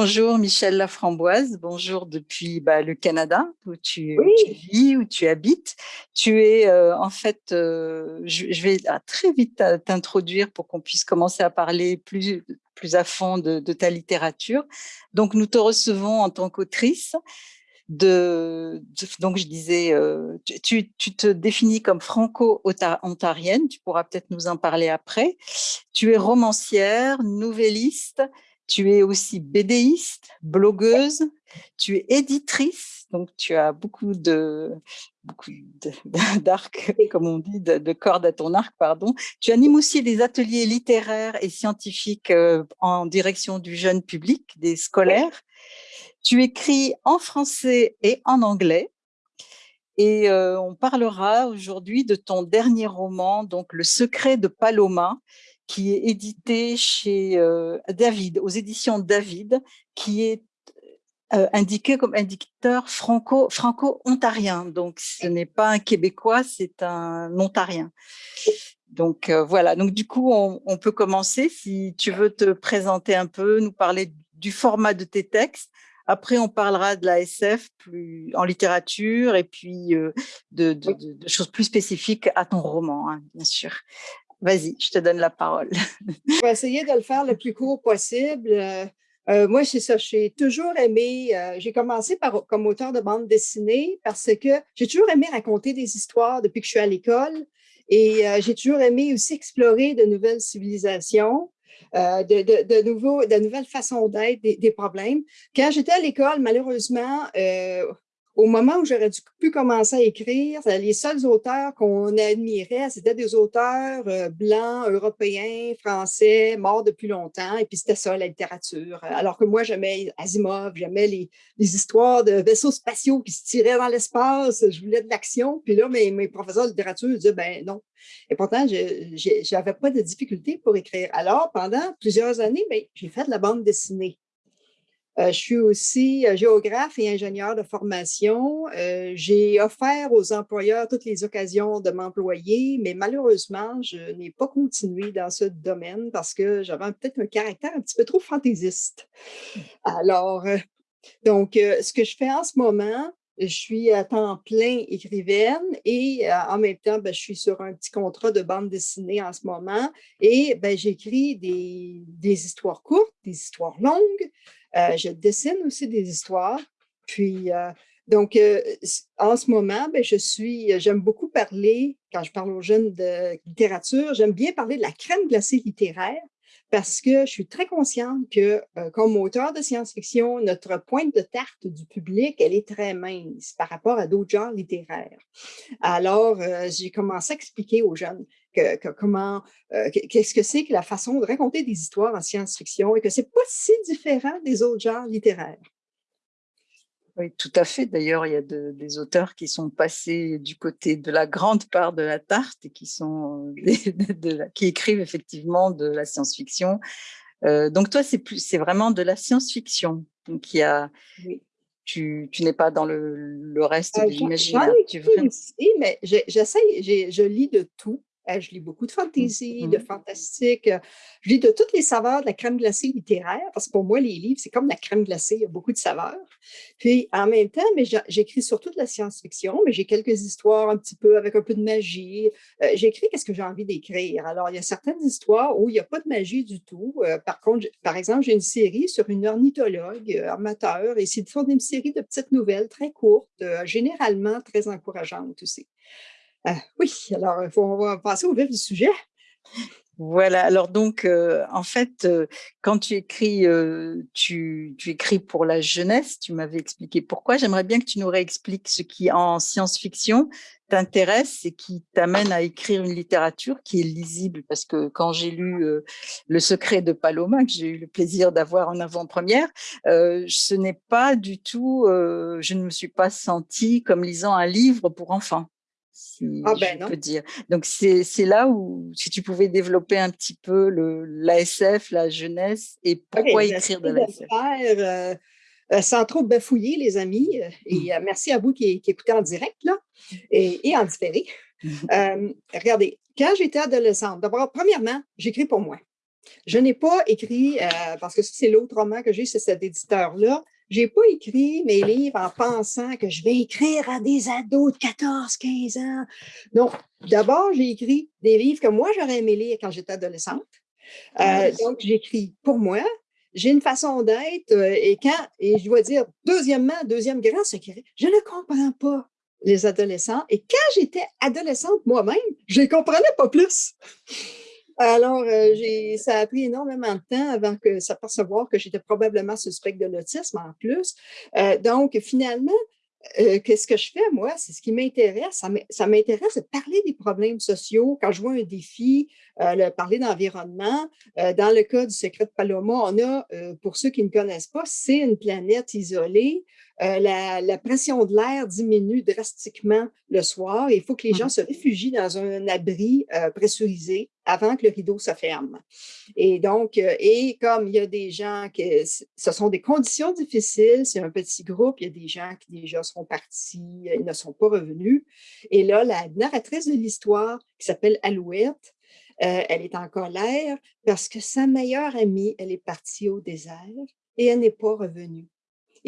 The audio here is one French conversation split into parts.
Bonjour Michel Laframboise, bonjour depuis bah, le Canada où tu, vis, où tu habites. Tu es euh, en fait, euh, je, vais très vite t'introduire pour qu'on puisse commencer à parler plus, plus à fond de, ta littérature. Donc nous te recevons en tant qu'autrice. De, donc je disais, euh, tu, tu, te définis comme franco-ontarienne, tu pourras peut-être nous en parler après. Tu es romancière, nouvelliste, tu es aussi bédéiste, blogueuse, tu es éditrice, donc tu as beaucoup de beaucoup d'arc, comme on dit, de, cordes à ton arc, pardon. Tu animes aussi des ateliers littéraires et scientifiques euh, en direction du jeune public, des scolaires. Tu écris en français et en anglais. Et euh, on parlera aujourd'hui de ton dernier roman, donc Le secret de Paloma, qui est édité chez euh, David, aux éditions David, qui est euh, indiqué comme indicateur franco, franco-ontarien. Donc, ce n'est pas un Québécois, c'est un Ontarien. Donc, euh, voilà. Donc, du coup, on, peut commencer. Si tu veux te présenter un peu, nous parler du format de tes textes. Après, on parlera de la SF plus en littérature et puis de, choses plus spécifiques à ton roman, hein, bien sûr. Vas-y, je te donne la parole. je vais essayer de le faire le plus court possible. Euh, euh, moi, c'est ça, j'ai toujours aimé, euh, j'ai commencé par, comme auteur de bande dessinée parce que j'ai toujours aimé raconter des histoires depuis que je suis à l'école et j'ai toujours aimé aussi explorer de nouvelles civilisations. de, nouveaux, de nouvelles façons d'être, des, problèmes. Quand j'étais à l'école, malheureusement, au moment où j'aurais dû pu commencer à écrire, les seuls auteurs qu'on admirait, c'était des auteurs euh, blancs, européens, français, morts depuis longtemps, et puis c'était ça, la littérature. Alors que moi, j'aimais Asimov, j'aimais les, histoires de vaisseaux spatiaux qui se tiraient dans l'espace, je voulais de l'action, puis là, mes, professeurs de littérature disaient, ben non. Et pourtant, je n'avais pas de difficulté pour écrire. Alors, pendant plusieurs années, ben, j'ai fait de la bande dessinée. Euh, je suis aussi euh, géographe et ingénieur de formation. Euh, j'ai offert aux employeurs toutes les occasions de m'employer, mais malheureusement, je n'ai pas continué dans ce domaine parce que j'avais peut-être un caractère un petit peu trop fantaisiste. Alors, donc, ce que je fais en ce moment, je suis à temps plein écrivaine et en même temps, ben, je suis sur un petit contrat de bande dessinée en ce moment et ben, j'écris des, histoires courtes, des histoires longues, je dessine aussi des histoires. Puis, euh, donc, euh, en ce moment, ben, je suis, j'aime beaucoup parler, quand je parle aux jeunes de littérature, j'aime bien parler de la crème glacée littéraire parce que je suis très consciente que, comme auteur de science-fiction, notre pointe de tarte du public, elle est très mince par rapport à d'autres genres littéraires. Alors, j'ai commencé à expliquer aux jeunes comment, euh, qu'est-ce que c'est que la façon de raconter des histoires en science-fiction et que c'est pas si différent des autres genres littéraires? Oui, tout à fait. D'ailleurs, il y a des auteurs qui sont passés du côté de la grande part de la tarte et qui, sont, qui écrivent effectivement de la science-fiction. Euh, donc toi, c'est vraiment de la science-fiction. Donc il y a, tu, tu n'es pas dans le, le reste euh, de l'imaginaire. Oui, mais j'essaie, je lis de tout. Euh, je lis beaucoup de fantasy, de mm-hmm. fantastique. Euh, je lis de toutes les saveurs de la crème glacée littéraire, parce que pour moi, les livres, c'est comme la crème glacée, il y a beaucoup de saveurs. Puis en même temps, j'écris surtout de la science-fiction, mais j'ai quelques histoires un petit peu avec un peu de magie. Euh, j'écris qu'est-ce que j'ai envie d'écrire. Alors, il y a certaines histoires où il n'y a pas de magie du tout. par contre, par exemple, j'ai une série sur une ornithologue amateur, et c'est une série de petites nouvelles très courtes, généralement très encourageantes aussi. Ah, oui, alors on va passer au vif du sujet. Voilà, alors donc, euh, en fait, euh, quand tu écris, euh, tu, écris pour la jeunesse, tu m'avais expliqué pourquoi. J'aimerais bien que tu nous réexpliques ce qui, en science-fiction, t'intéresse et qui t'amène à écrire une littérature qui est lisible. Parce que quand j'ai lu Le secret de Paloma, que j'ai eu le plaisir d'avoir en avant-première, ce n'est pas du tout, je ne me suis pas sentie comme lisant un livre pour enfants si ah ben je peux dire. Donc, c'est là où, si tu pouvais développer un petit peu l'ASF, la jeunesse, et pourquoi écrire de l'ASF? euh, euh, sans trop bafouiller, les amis, euh, et merci à vous qui, qui, écoutez en direct là, et, et en différé. regardez, quand j'étais adolescente, d'abord, premièrement, j'écris pour moi. Je n'ai pas écrit, parce que c'est l'autre roman que j'ai, c'est cet éditeur-là, j'ai pas écrit mes livres en pensant que je vais écrire à des ados de 14, 15 ans. Non. D'abord, j'ai écrit des livres que moi, j'aurais aimé lire quand j'étais adolescente. Euh, donc, j'écris pour moi. J'ai une façon d'être euh, et quand, et je dois dire, deuxièmement, deuxième grand secret, je ne comprends pas les adolescents. Et quand j'étais adolescente moi-même, je ne comprenais pas plus. Alors, euh, ça a pris énormément de temps avant que s'apercevoir que j'étais probablement suspecte de l'autisme en plus. Euh, donc, finalement, euh, qu'est-ce que je fais, moi? C'est ce qui m'intéresse. Ça m'intéresse de parler des problèmes sociaux. Quand je vois un défi, le parler d'environnement. dans le cas du secret de Paloma, on a, pour ceux qui ne connaissent pas, c'est une planète isolée euh, la, pression de l'air diminue drastiquement le soir. il faut que les gens se réfugient dans un abri euh, pressurisé avant que le rideau se ferme. Et donc, euh, et comme il y a des gens qui, ce sont des conditions difficiles, c'est un petit groupe, il y a des gens qui déjà sont partis, ils ne sont pas revenus. Et là, la narratrice de l'histoire, qui s'appelle Alouette, elle est en colère parce que sa meilleure amie, elle est partie au désert et elle n'est pas revenue.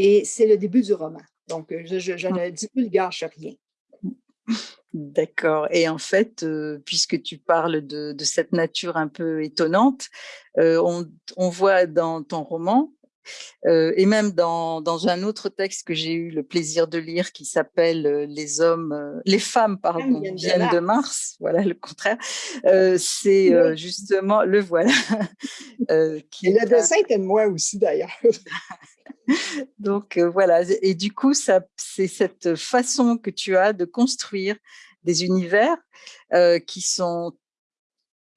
Et c'est le début du roman. Donc, euh, je, je, mmh. ne divulgage rien. D'accord. Et en fait, euh, puisque tu parles de, de, cette nature un peu étonnante, euh, on, on, voit dans ton roman, et même dans, dans, un autre texte que j'ai eu le plaisir de lire qui s'appelle Les hommes, les femmes, pardon, viennent, de, Mars. Voilà le contraire. c'est justement le voilà. qui et le dessin est de moi aussi d'ailleurs. Donc voilà, et du coup, c'est cette façon que tu as de construire des univers qui sont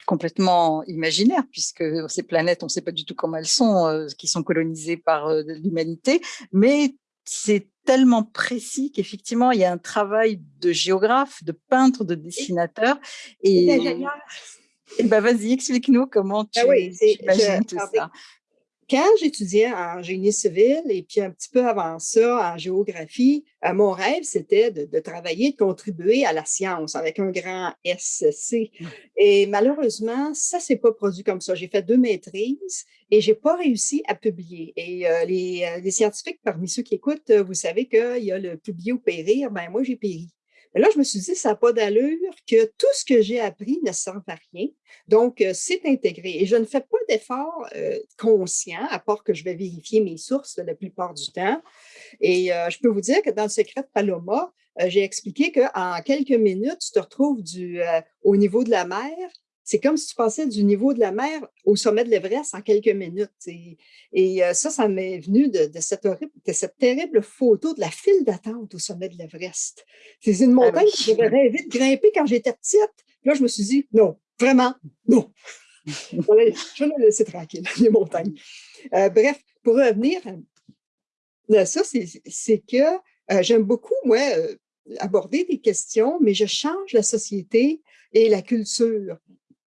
complètement imaginaires, puisque ces planètes, on ne sait pas du tout comment elles sont, qui sont colonisées par l'humanité, mais c'est tellement précis qu'effectivement, il y a un travail de géographe, de peintre, de dessinateur. Et, et ben, vas-y, explique-nous comment ah tu, imagines tout ça quand j'étudiais en génie civil et puis un petit peu avant ça en géographie, euh, mon rêve, c'était de, travailler, de contribuer à la science avec un grand SC. Mmh. Et malheureusement, ça s'est pas produit comme ça. J'ai fait deux maîtrises et j'ai pas réussi à publier. Et euh, les, euh, les, scientifiques parmi ceux qui écoutent, vous savez qu'il y a le publier ou périr. Ben moi, j'ai péri. Là, je me suis dit, ça n'a pas d'allure que tout ce que j'ai appris ne sert à rien. Donc, euh, c'est intégré. Et je ne fais pas d'effort euh, conscient, à part que je vais vérifier mes sources la plupart du temps. Et euh, je peux vous dire que dans le secret de Paloma, j'ai expliqué qu'en quelques minutes, tu te retrouves du, au niveau de la mer c'est comme si tu passais du niveau de la mer au sommet de l'Everest en quelques minutes. Et, euh, ça, ça m'est venu de, cette cette terrible photo de la file d'attente au sommet de l'Everest. C'est une ah montagne que j'avais rêvé de grimper quand j'étais petite. Là, je me suis dit, non, vraiment, non. je vais la laisser tranquille, les montagnes. Euh, bref, pour revenir à ça, c'est que euh, j'aime beaucoup, moi, aborder des questions, mais je change la société et la culture.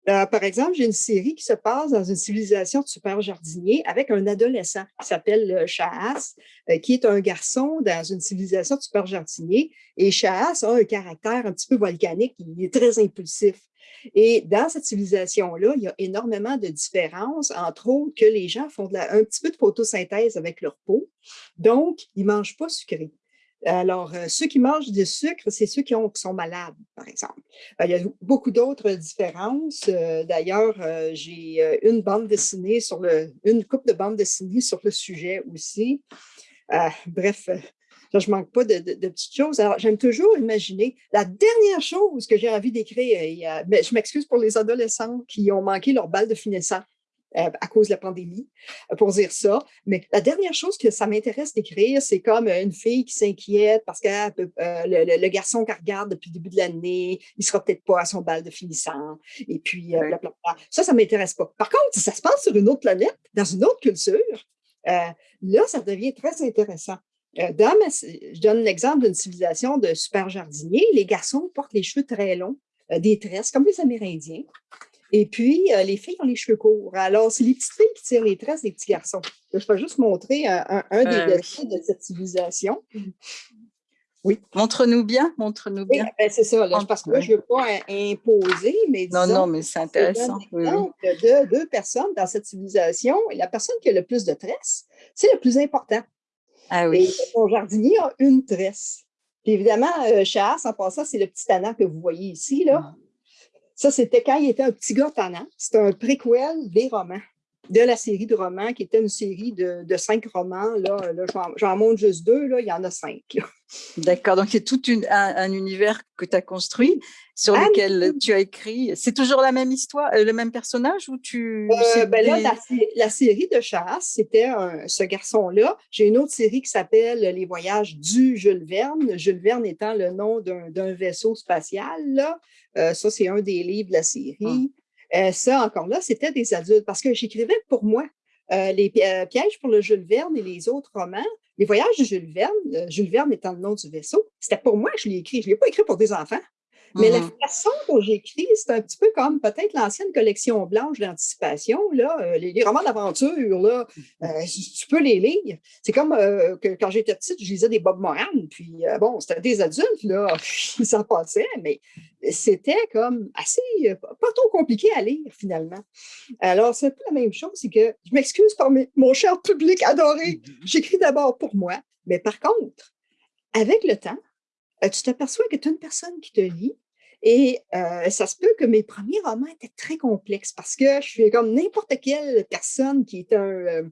Euh, par exemple, j'ai une série qui se passe dans une civilisation de super jardiniers avec un adolescent qui s'appelle Chahas, euh, qui est un garçon dans une civilisation de super jardiniers. Et Chahas a un caractère un petit peu volcanique, il est très impulsif. Et dans cette civilisation-là, il y a énormément de différences, entre autres que les gens font un petit peu de photosynthèse avec leur peau, donc ils ne mangent pas sucré. Alors, euh, ceux qui mangent du sucre, c'est ceux qui, ont, sont malades, par exemple. Euh, il y a beaucoup d'autres différences. Euh, d'ailleurs, j'ai une bande dessinée sur le, une coupe de bande dessinée sur le sujet aussi. bref, je ne manque pas de, petites choses. Alors, j'aime toujours imaginer la dernière chose que j'ai envie d'écrire. Je m'excuse pour les adolescents qui ont manqué leur balle de finissant. Euh, à cause de la pandémie, euh, pour dire ça. Mais la dernière chose que ça m'intéresse d'écrire, c'est comme une fille qui s'inquiète parce que euh, le, garçon qu'elle regarde depuis le début de l'année, il sera peut-être pas à son bal de finissant. Et puis, ça, ça m'intéresse pas. Par contre, si ça se passe sur une autre planète, dans une autre culture, là, ça devient très intéressant. Dans je donne l'exemple d'une civilisation de super jardiniers. Les garçons portent les cheveux très longs, des tresses, comme les Amérindiens. Et puis, euh, les filles ont les cheveux courts. Alors, c'est les petites filles qui tirent les tresses des petits garçons. Je vais juste montrer un, des euh, dessins de cette civilisation. Oui. Montre-nous bien, montre-nous bien. Ben, c'est ça, parce que là, je ne veux pas imposer, mais Non, non, mais c'est intéressant. Oui, de deux personnes dans cette civilisation, et la personne qui a le plus de tresses, c'est le plus important. Ah oui. Et mon jardinier a une tresse. Puis évidemment, euh, en passant, c'est le petit tannant que vous voyez ici. Là. Ah. Ça, c'était quand il était un petit gars tannant. C'était un préquel des romans de la série de romans, qui était une série de, cinq romans. Là, là j'en montre juste deux, là, il y en a cinq. D'accord, donc il y a tout un, univers que tu as construit, sur ah, lequel tu as écrit. C'est toujours la même histoire, euh, le même personnage ou tu... Euh, ben là, la, série de chasse, c'était ce garçon-là. J'ai une autre série qui s'appelle Les voyages du Jules Verne, Jules Verne étant le nom d'un vaisseau spatial. Là. Euh, ça, c'est un des livres de la série. Ah. Euh, ça, encore là, c'était des adultes parce que j'écrivais pour moi euh, les euh, pièges pour le Jules Verne et les autres romans. Les voyages de Jules Verne, Jules Verne étant le nom du vaisseau, c'était pour moi que je l'ai écrit. Je ne l'ai pas écrit pour des enfants. Mais la mmh façon dont j'écris, c'est un petit peu comme peut-être l'ancienne collection blanche d'anticipation. Là, euh, les, romans d'aventure, là, euh, tu peux les lire. C'est comme euh, que quand j'étais petite, je lisais des Bob Moran, puis bon, c'était des adultes, là, ça passait, mais c'était comme assez, pas trop compliqué à lire finalement. Alors, c'est un peu la même chose, c'est que je m'excuse par mon cher public adoré, j'écris d'abord pour moi, mais par contre, avec le temps, tu t'aperçois que tu as une personne qui te lit et euh, ça se peut que mes premiers romans étaient très complexes parce que je suis comme n'importe quelle personne qui est un, euh,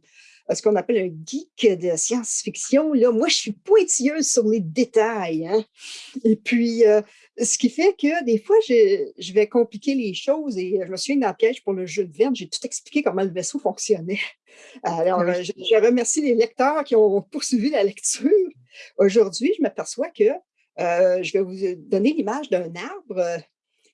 ce qu'on appelle un geek de science-fiction. Là, moi, je suis pointilleuse sur les détails. Hein. Et puis, euh, ce qui fait que des fois, je, je, vais compliquer les choses et je me souviens dans le piège pour le jeu de Verne, j'ai tout expliqué comment le vaisseau fonctionnait. Alors, je, je remercie les lecteurs qui ont poursuivi la lecture. Aujourd'hui, je m'aperçois que euh, je vais vous donner l'image d'un arbre. Euh,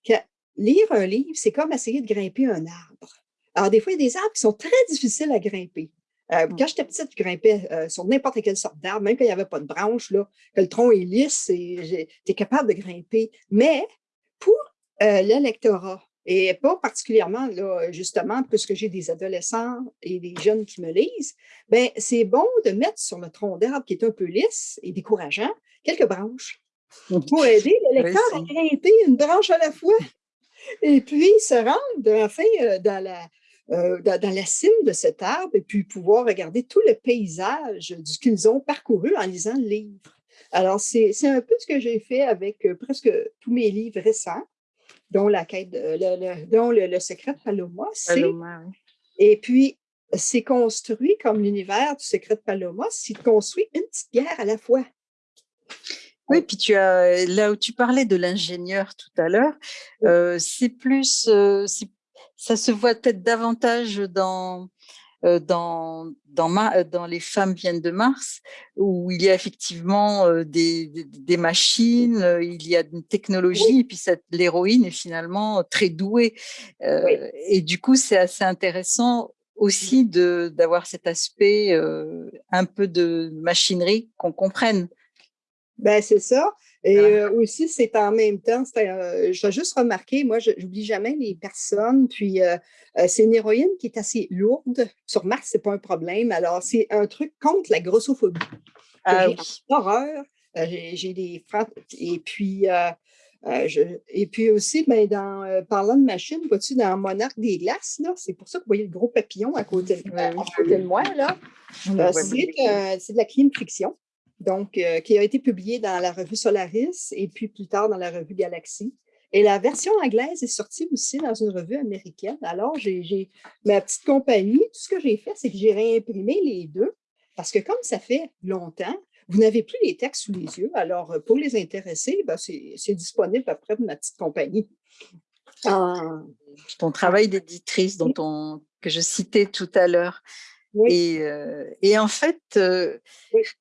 que lire un livre, c'est comme essayer de grimper un arbre. Alors, des fois, il y a des arbres qui sont très difficiles à grimper. Euh, mmh. quand j'étais petite, je grimpais sur n'importe quelle sorte d'arbre, même quand il n'y avait pas de branches, là, que le tronc est lisse, tu es capable de grimper. Mais pour l'électorat, et pas particulièrement, là, justement, puisque j'ai des adolescents et des jeunes qui me lisent, ben, c'est bon de mettre sur le tronc d'arbre qui est un peu lisse et décourageant quelques branches pour aider le lecteur à grimper une branche à la fois. Et puis, se rendre enfin euh, dans la, euh, dans, la cime de cet arbre et puis pouvoir regarder tout le paysage qu'ils ont parcouru en lisant le livre. Alors, c'est un peu ce que j'ai fait avec euh, presque tous mes livres récents, dont la quête, le, dont le, secret de Paloma. Paloma Et puis, c'est construit comme l'univers du secret de Paloma, c'est construit une petite pierre à la fois. Oui, puis tu as là où tu parlais de l'ingénieur tout à l'heure, euh, c'est plus, euh, ça se voit peut-être davantage dans euh, dans dans, dans les femmes viennent de Mars, où il y a effectivement des, des, machines, il y a une technologie, et puis l'héroïne est finalement très douée. Et du coup, c'est assez intéressant aussi d'avoir cet aspect un peu de machinerie qu'on comprenne. Ben c'est ça. Et euh, aussi, c'est en même temps, euh, je juste remarqué, moi, je n'oublie jamais les personnes, puis euh, c'est une héroïne qui est assez lourde. Sur Mars, c'est pas un problème. Alors, c'est un truc contre la grossophobie. Ah, j'ai horreur. j'ai des. Et puis, et puis aussi, ben, dans, parlant de machine, vois-tu, dans Monarque des glaces, c'est pour ça que vous voyez le gros papillon à côté, de moi, là. c'est de la fiction donc, euh, qui a été publié dans la revue Solaris et puis plus tard dans la revue Galaxy. Et la version anglaise est sortie aussi dans une revue américaine. Alors, j'ai ma petite compagnie. Tout ce que j'ai fait, c'est que j'ai réimprimé les deux parce que comme ça fait longtemps, vous n'avez plus les textes sous les yeux. Alors, pour les intéresser, ben, c'est disponible après ma petite compagnie. Ah. Ton travail d'éditrice que je citais tout à l'heure, et, euh, et, en fait… Euh,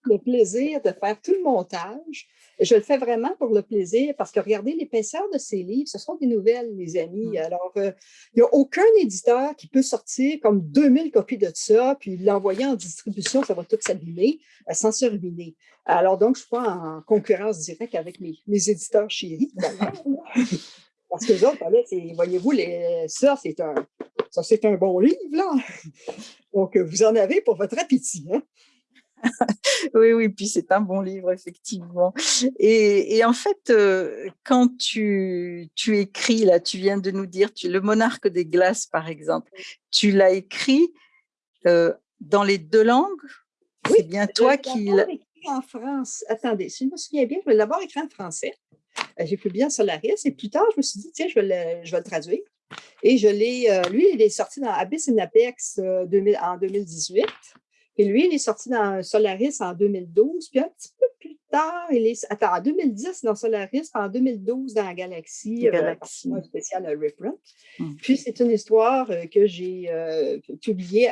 le plaisir de faire tout le montage. Je le fais vraiment pour le plaisir parce que regardez, l'épaisseur de ces livres, ce sont des nouvelles, mes amis. Mmh. Alors, euh, il n'y a aucun éditeur qui peut sortir comme 2000 copies de ça, puis l'envoyer en distribution, ça va tout s'abîmer sans se ruiner. Alors, donc, je ne suis pas en concurrence directe avec mes, mes éditeurs chéris. Parce que les autres, voyez-vous, ça, c'est un, ça, c'est un bon livre, là. Donc, vous en avez pour votre appétit. Hein? oui, oui, puis c'est un bon livre, effectivement. Et, en fait, euh, quand tu, tu, écris, là, tu viens de nous dire, tu, Le Monarque des Glaces, par exemple, tu l'as écrit euh, dans les deux langues? Oui, c'est bien toi qui l'as écrit en France. Attendez, si je me souviens bien, je vais d'abord écrit en français. Euh, j'ai fait bien Solaris et plus tard, je me suis dit, tiens, je vais le, je vais le traduire. Et je l'ai, lui, il est sorti dans Abyss and Apex en 2018. Et lui, il est sorti dans Solaris en 2012, puis un petit peu plus tard, il est, attends, en 2010 dans Solaris, en 2012 dans Galaxy, euh, Galaxy. Euh, spécial Reprint. Hmm. Puis c'est une histoire euh, que j'ai euh, publiée,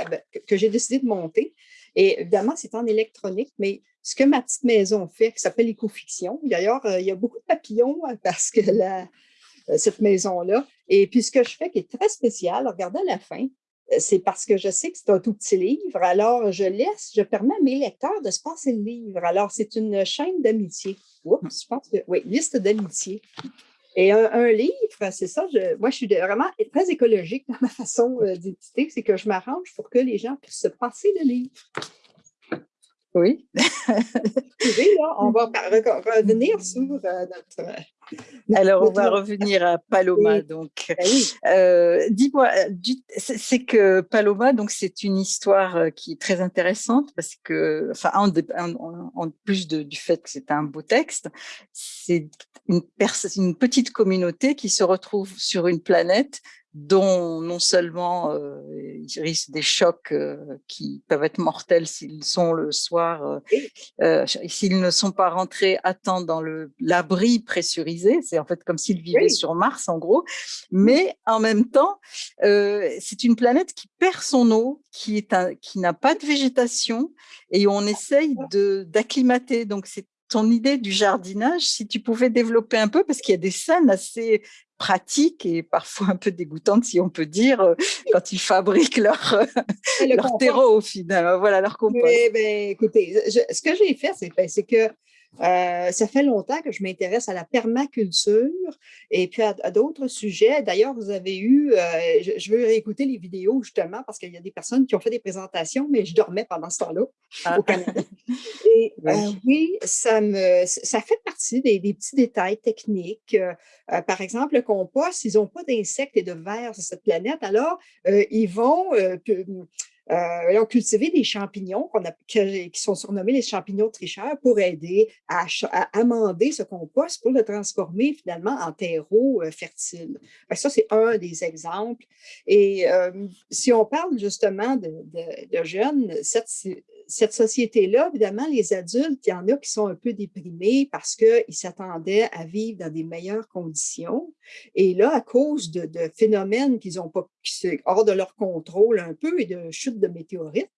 que j'ai décidé de monter. Et évidemment, c'est en électronique, mais ce que ma petite maison fait, qui s'appelle Écofiction, d'ailleurs, il y a beaucoup de papillons parce que la, cette maison-là. Et puis, ce que je fais qui est très spécial, regardez à la fin, c'est parce que je sais que c'est un tout petit livre, alors je laisse, je permets à mes lecteurs de se passer le livre. Alors, c'est une chaîne d'amitié. Oups, je pense que, oui, liste d'amitié. Et un, livre, c'est ça, moi, je suis vraiment très écologique dans ma façon euh, d'éditer, c'est que je m'arrange pour que les gens puissent se passer le livre. Oui. on va revenir sur euh, notre alors, on va revenir à Paloma. Donc, ben euh, dis-moi, c'est que Paloma, donc c'est une histoire euh, qui est très intéressante parce que, enfin, en, plus du fait que c'est un beau texte, c'est une, une petite communauté qui se retrouve sur une planète dont non seulement euh, ils risquent des chocs euh, qui peuvent être mortels s'ils sont le soir, euh, s'ils ne sont pas rentrés à temps dans l'abri pressurisé, c'est en fait comme s'ils vivaient sur Mars en gros, mais en même temps, c'est une planète qui perd son eau, qui est un, qui n'a pas de végétation et on essaye d'acclimater. Donc c'est ton idée du jardinage, si tu pouvais développer un peu, parce qu'il y a des scènes assez pratiques et parfois un peu dégoûtantes, si on peut dire, euh, quand ils fabriquent leur, leur terreau au final, voilà, leur compost. Oui, ben, écoutez, ce que j'ai fait, c'est ben, que euh, ça fait longtemps que je m'intéresse à la permaculture et puis à, d'autres sujets. D'ailleurs, vous avez eu, euh, je, veux réécouter les vidéos justement parce qu'il y a des personnes qui ont fait des présentations, mais je dormais pendant ce temps-là ah. au Canada. Et oui, euh, ça, me, ça fait partie des, petits détails techniques. par exemple, le compost, ils n'ont pas d'insectes et de vers sur cette planète, alors ils vont euh, ont cultivé des champignons qui sont surnommés les champignons tricheurs pour aider à, amender ce compost pour le transformer finalement en terreau euh, fertile. ça, c'est un des exemples. Et euh, si on parle justement de, de, de jeunes, cette société-là, évidemment, les adultes, il y en a qui sont un peu déprimés parce qu'ils s'attendaient à vivre dans des meilleures conditions. Et là, à cause de, phénomènes qu'ils ont pas, qui sont hors de leur contrôle un peu et de chutes de météorites,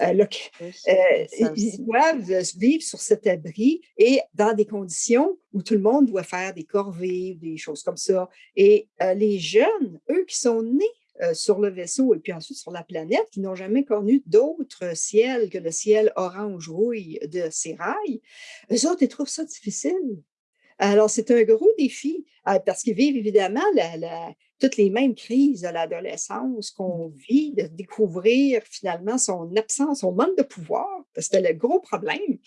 euh, euh, ils doivent vivre sur cet abri et dans des conditions où tout le monde doit faire des corvées, des choses comme ça. Et euh, les jeunes, eux qui sont nés euh, sur le vaisseau et puis ensuite sur la planète, qui n'ont jamais connu d'autre ciel que le ciel orange-rouille de Sérail, eux autres, ils trouvent ça difficile. Alors, c'est un gros défi euh, parce qu'ils vivent évidemment la, toutes les mêmes crises de l'adolescence qu'on mmh. vit, de découvrir finalement son absence, son manque de pouvoir. C'était le gros problème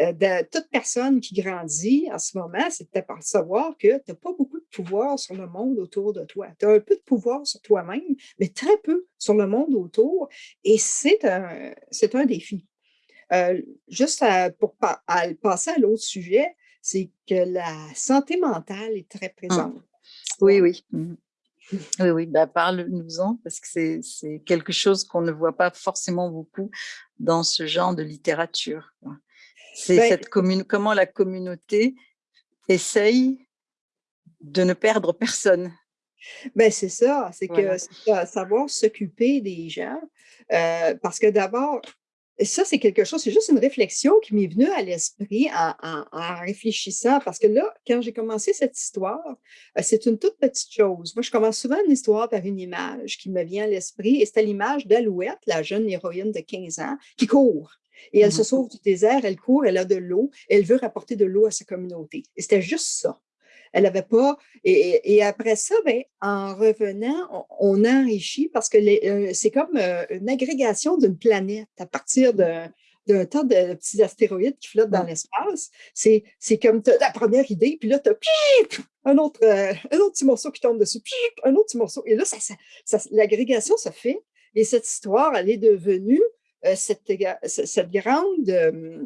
euh, de toute personne qui grandit en ce moment, c'est de savoir que tu n'as pas beaucoup de pouvoir sur le monde autour de toi. Tu as un peu de pouvoir sur toi-même, mais très peu sur le monde autour. Et c'est un, un défi. Euh, juste pour passer à l'autre sujet, c'est que la santé mentale est très mmh. présente. Oui, oui. Mmh. Oui, oui, bah, parle-nous-en parce que c'est quelque chose qu'on ne voit pas forcément beaucoup dans ce genre de littérature. C'est ben cette commune, comment la communauté essaye de ne perdre personne. Ben c'est ça, c'est que savoir s'occuper des gens, euh, parce que d'abord, ça, c'est quelque chose, c'est juste une réflexion qui m'est venue à l'esprit en, réfléchissant, parce que là, quand j'ai commencé cette histoire, euh, c'est une toute petite chose. Moi, je commence souvent une histoire par une image qui me vient à l'esprit, et c'était l'image d'Alouette, la jeune héroïne de 15 ans, qui court. Et elle se mmh sauve du désert, elle court, elle a de l'eau, elle veut rapporter de l'eau à sa communauté. Et c'était juste ça. Elle n'avait pas. Et, après ça, ben, en revenant, on, enrichit parce que euh, c'est comme euh, une agrégation d'une planète à partir d'un d'un tas de petits astéroïdes qui flottent dans l'espace. C'est comme la première idée, puis là, tu as un autre, euh, un autre petit morceau qui tombe dessus, un autre petit morceau. Et là, ça, l'agrégation se fait. Et cette histoire, elle est devenue euh, cette, cette, grande, euh,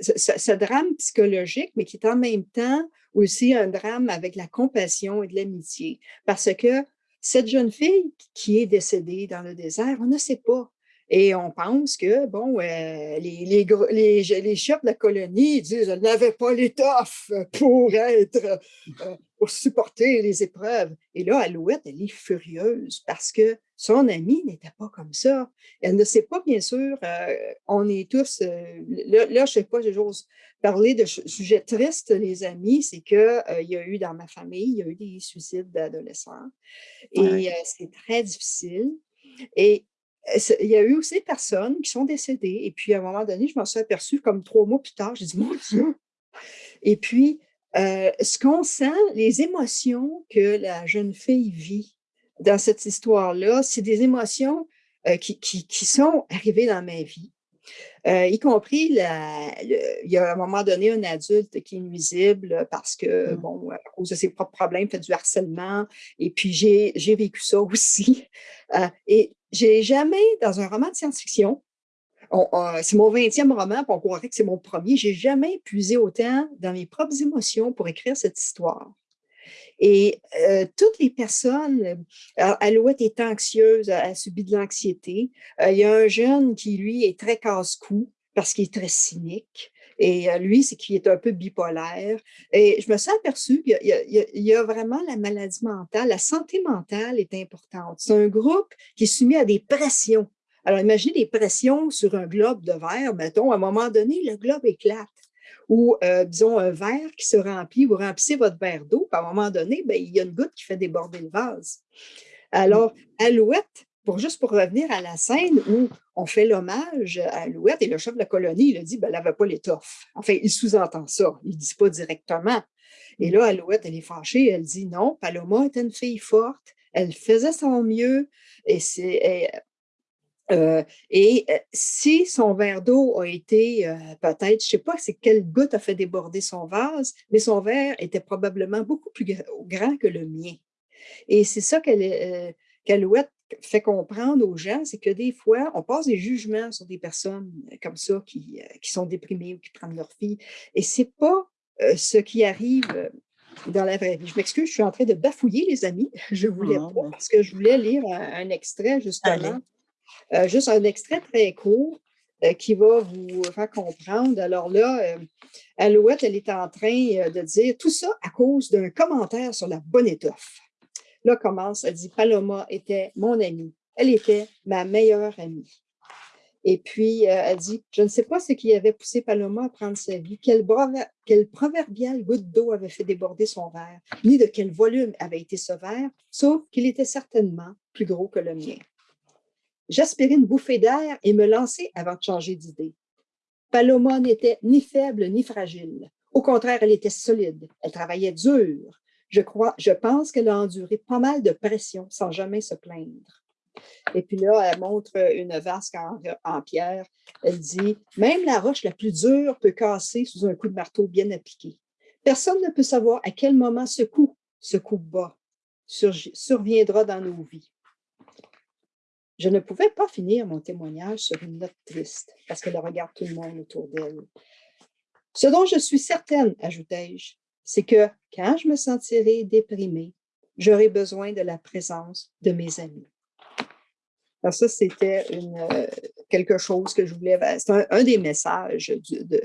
ce, drame psychologique, mais qui est en même temps aussi un drame avec la compassion et de l'amitié. Parce que cette jeune fille qui est décédée dans le désert, on ne sait pas. Et on pense que, bon, euh, les, les, chefs de la colonie disent qu'elle n'avait pas l'étoffe pour être, euh, pour supporter les épreuves. Et là, Alouette, elle est furieuse parce que son amie n'était pas comme ça. Elle ne sait pas, bien sûr, euh, on est tous, là, là, je sais pas, j'ose parler de sujets tristes, les amis, c'est qu'il il y a eu dans ma famille, il y a eu des suicides d'adolescents. Et c'est très difficile. Et il y a eu aussi des personnes qui sont décédées. Et puis, à un moment donné, je m'en suis aperçue comme trois mois plus tard. J'ai dit, mon Dieu! Et puis, euh, ce qu'on sent, les émotions que la jeune fille vit dans cette histoire-là, c'est des émotions euh, qui, qui, qui, sont arrivées dans ma vie. Euh, y compris, la, il y a à un moment donné un adulte qui est nuisible parce que, mmh. bon, à cause de ses propres problèmes, fait du harcèlement. Et puis, j'ai vécu ça aussi. Et j'ai jamais, dans un roman de science-fiction, c'est mon 20e roman, puis on croirait que c'est mon premier, j'ai jamais puisé autant dans mes propres émotions pour écrire cette histoire. Et euh, toutes les personnes, Alouette est anxieuse, elle, a subi de l'anxiété. Euh, il y a un jeune qui, lui, est très casse-cou parce qu'il est très cynique. Et euh, lui, c'est qu'il est un peu bipolaire. Et je me suis aperçue qu'il y, a vraiment la maladie mentale, la santé mentale est importante. C'est un groupe qui est soumis à des pressions. Alors, imaginez des pressions sur un globe de verre, mettons, à un moment donné, le globe éclate ou euh, disons un verre qui se remplit, vous remplissez votre verre d'eau, puis à un moment donné, ben, il y a une goutte qui fait déborder le vase. Alors, Alouette, pour juste pour revenir à la scène où on fait l'hommage à Alouette et le chef de la colonie, il a dit, ben, elle n'avait pas l'étoffe. Enfin, il sous-entend ça, il ne dit pas directement. Et là, Alouette, elle est fâchée, elle dit non, Paloma était une fille forte, elle faisait son mieux, et c'est euh, et euh, si son verre d'eau a été euh, peut-être, je ne sais pas c'est quelle goutte a fait déborder son vase, mais son verre était probablement beaucoup plus grand que le mien. Et c'est ça qu'Alouette fait comprendre aux gens, c'est que des fois, on passe des jugements sur des personnes comme ça qui, qui sont déprimées ou qui prennent leur fille. Et ce n'est pas ce qui arrive dans la vraie vie. Je m'excuse, je suis en train de bafouiller, les amis. Je ne voulais pas, parce que je voulais lire un, extrait, justement, euh, juste un extrait très court euh, qui va vous faire comprendre. Alors là, euh, Alouette, elle est en train de dire tout ça à cause d'un commentaire sur la bonne étoffe. Là commence, elle dit Paloma était mon amie. Elle était ma meilleure amie. Et puis, elle dit, je ne sais pas ce qui avait poussé Paloma à prendre sa vie, quelle, quelle proverbiale goutte d'eau avait fait déborder son verre, ni de quel volume avait été ce verre, sauf qu'il était certainement plus gros que le mien. J'aspirais une bouffée d'air et me lançai avant de changer d'idée. Paloma n'était ni faible ni fragile. Au contraire, elle était solide. Elle travaillait dur. Je pense qu'elle a enduré pas mal de pression sans jamais se plaindre. Et puis là, elle montre une vasque en, pierre. Elle dit, même la roche la plus dure peut casser sous un coup de marteau bien appliqué. Personne ne peut savoir à quel moment ce coup, ce coup bas, surviendra dans nos vies. Je ne pouvais pas finir mon témoignage sur une note triste, parce qu'elle regarde tout le monde autour d'elle. Ce dont je suis certaine, ajoutai-je, c'est que quand je me sentirai déprimée, j'aurai besoin de la présence de mes amis. Alors ça, c'était euh, quelque chose que je voulais, c'est un, des messages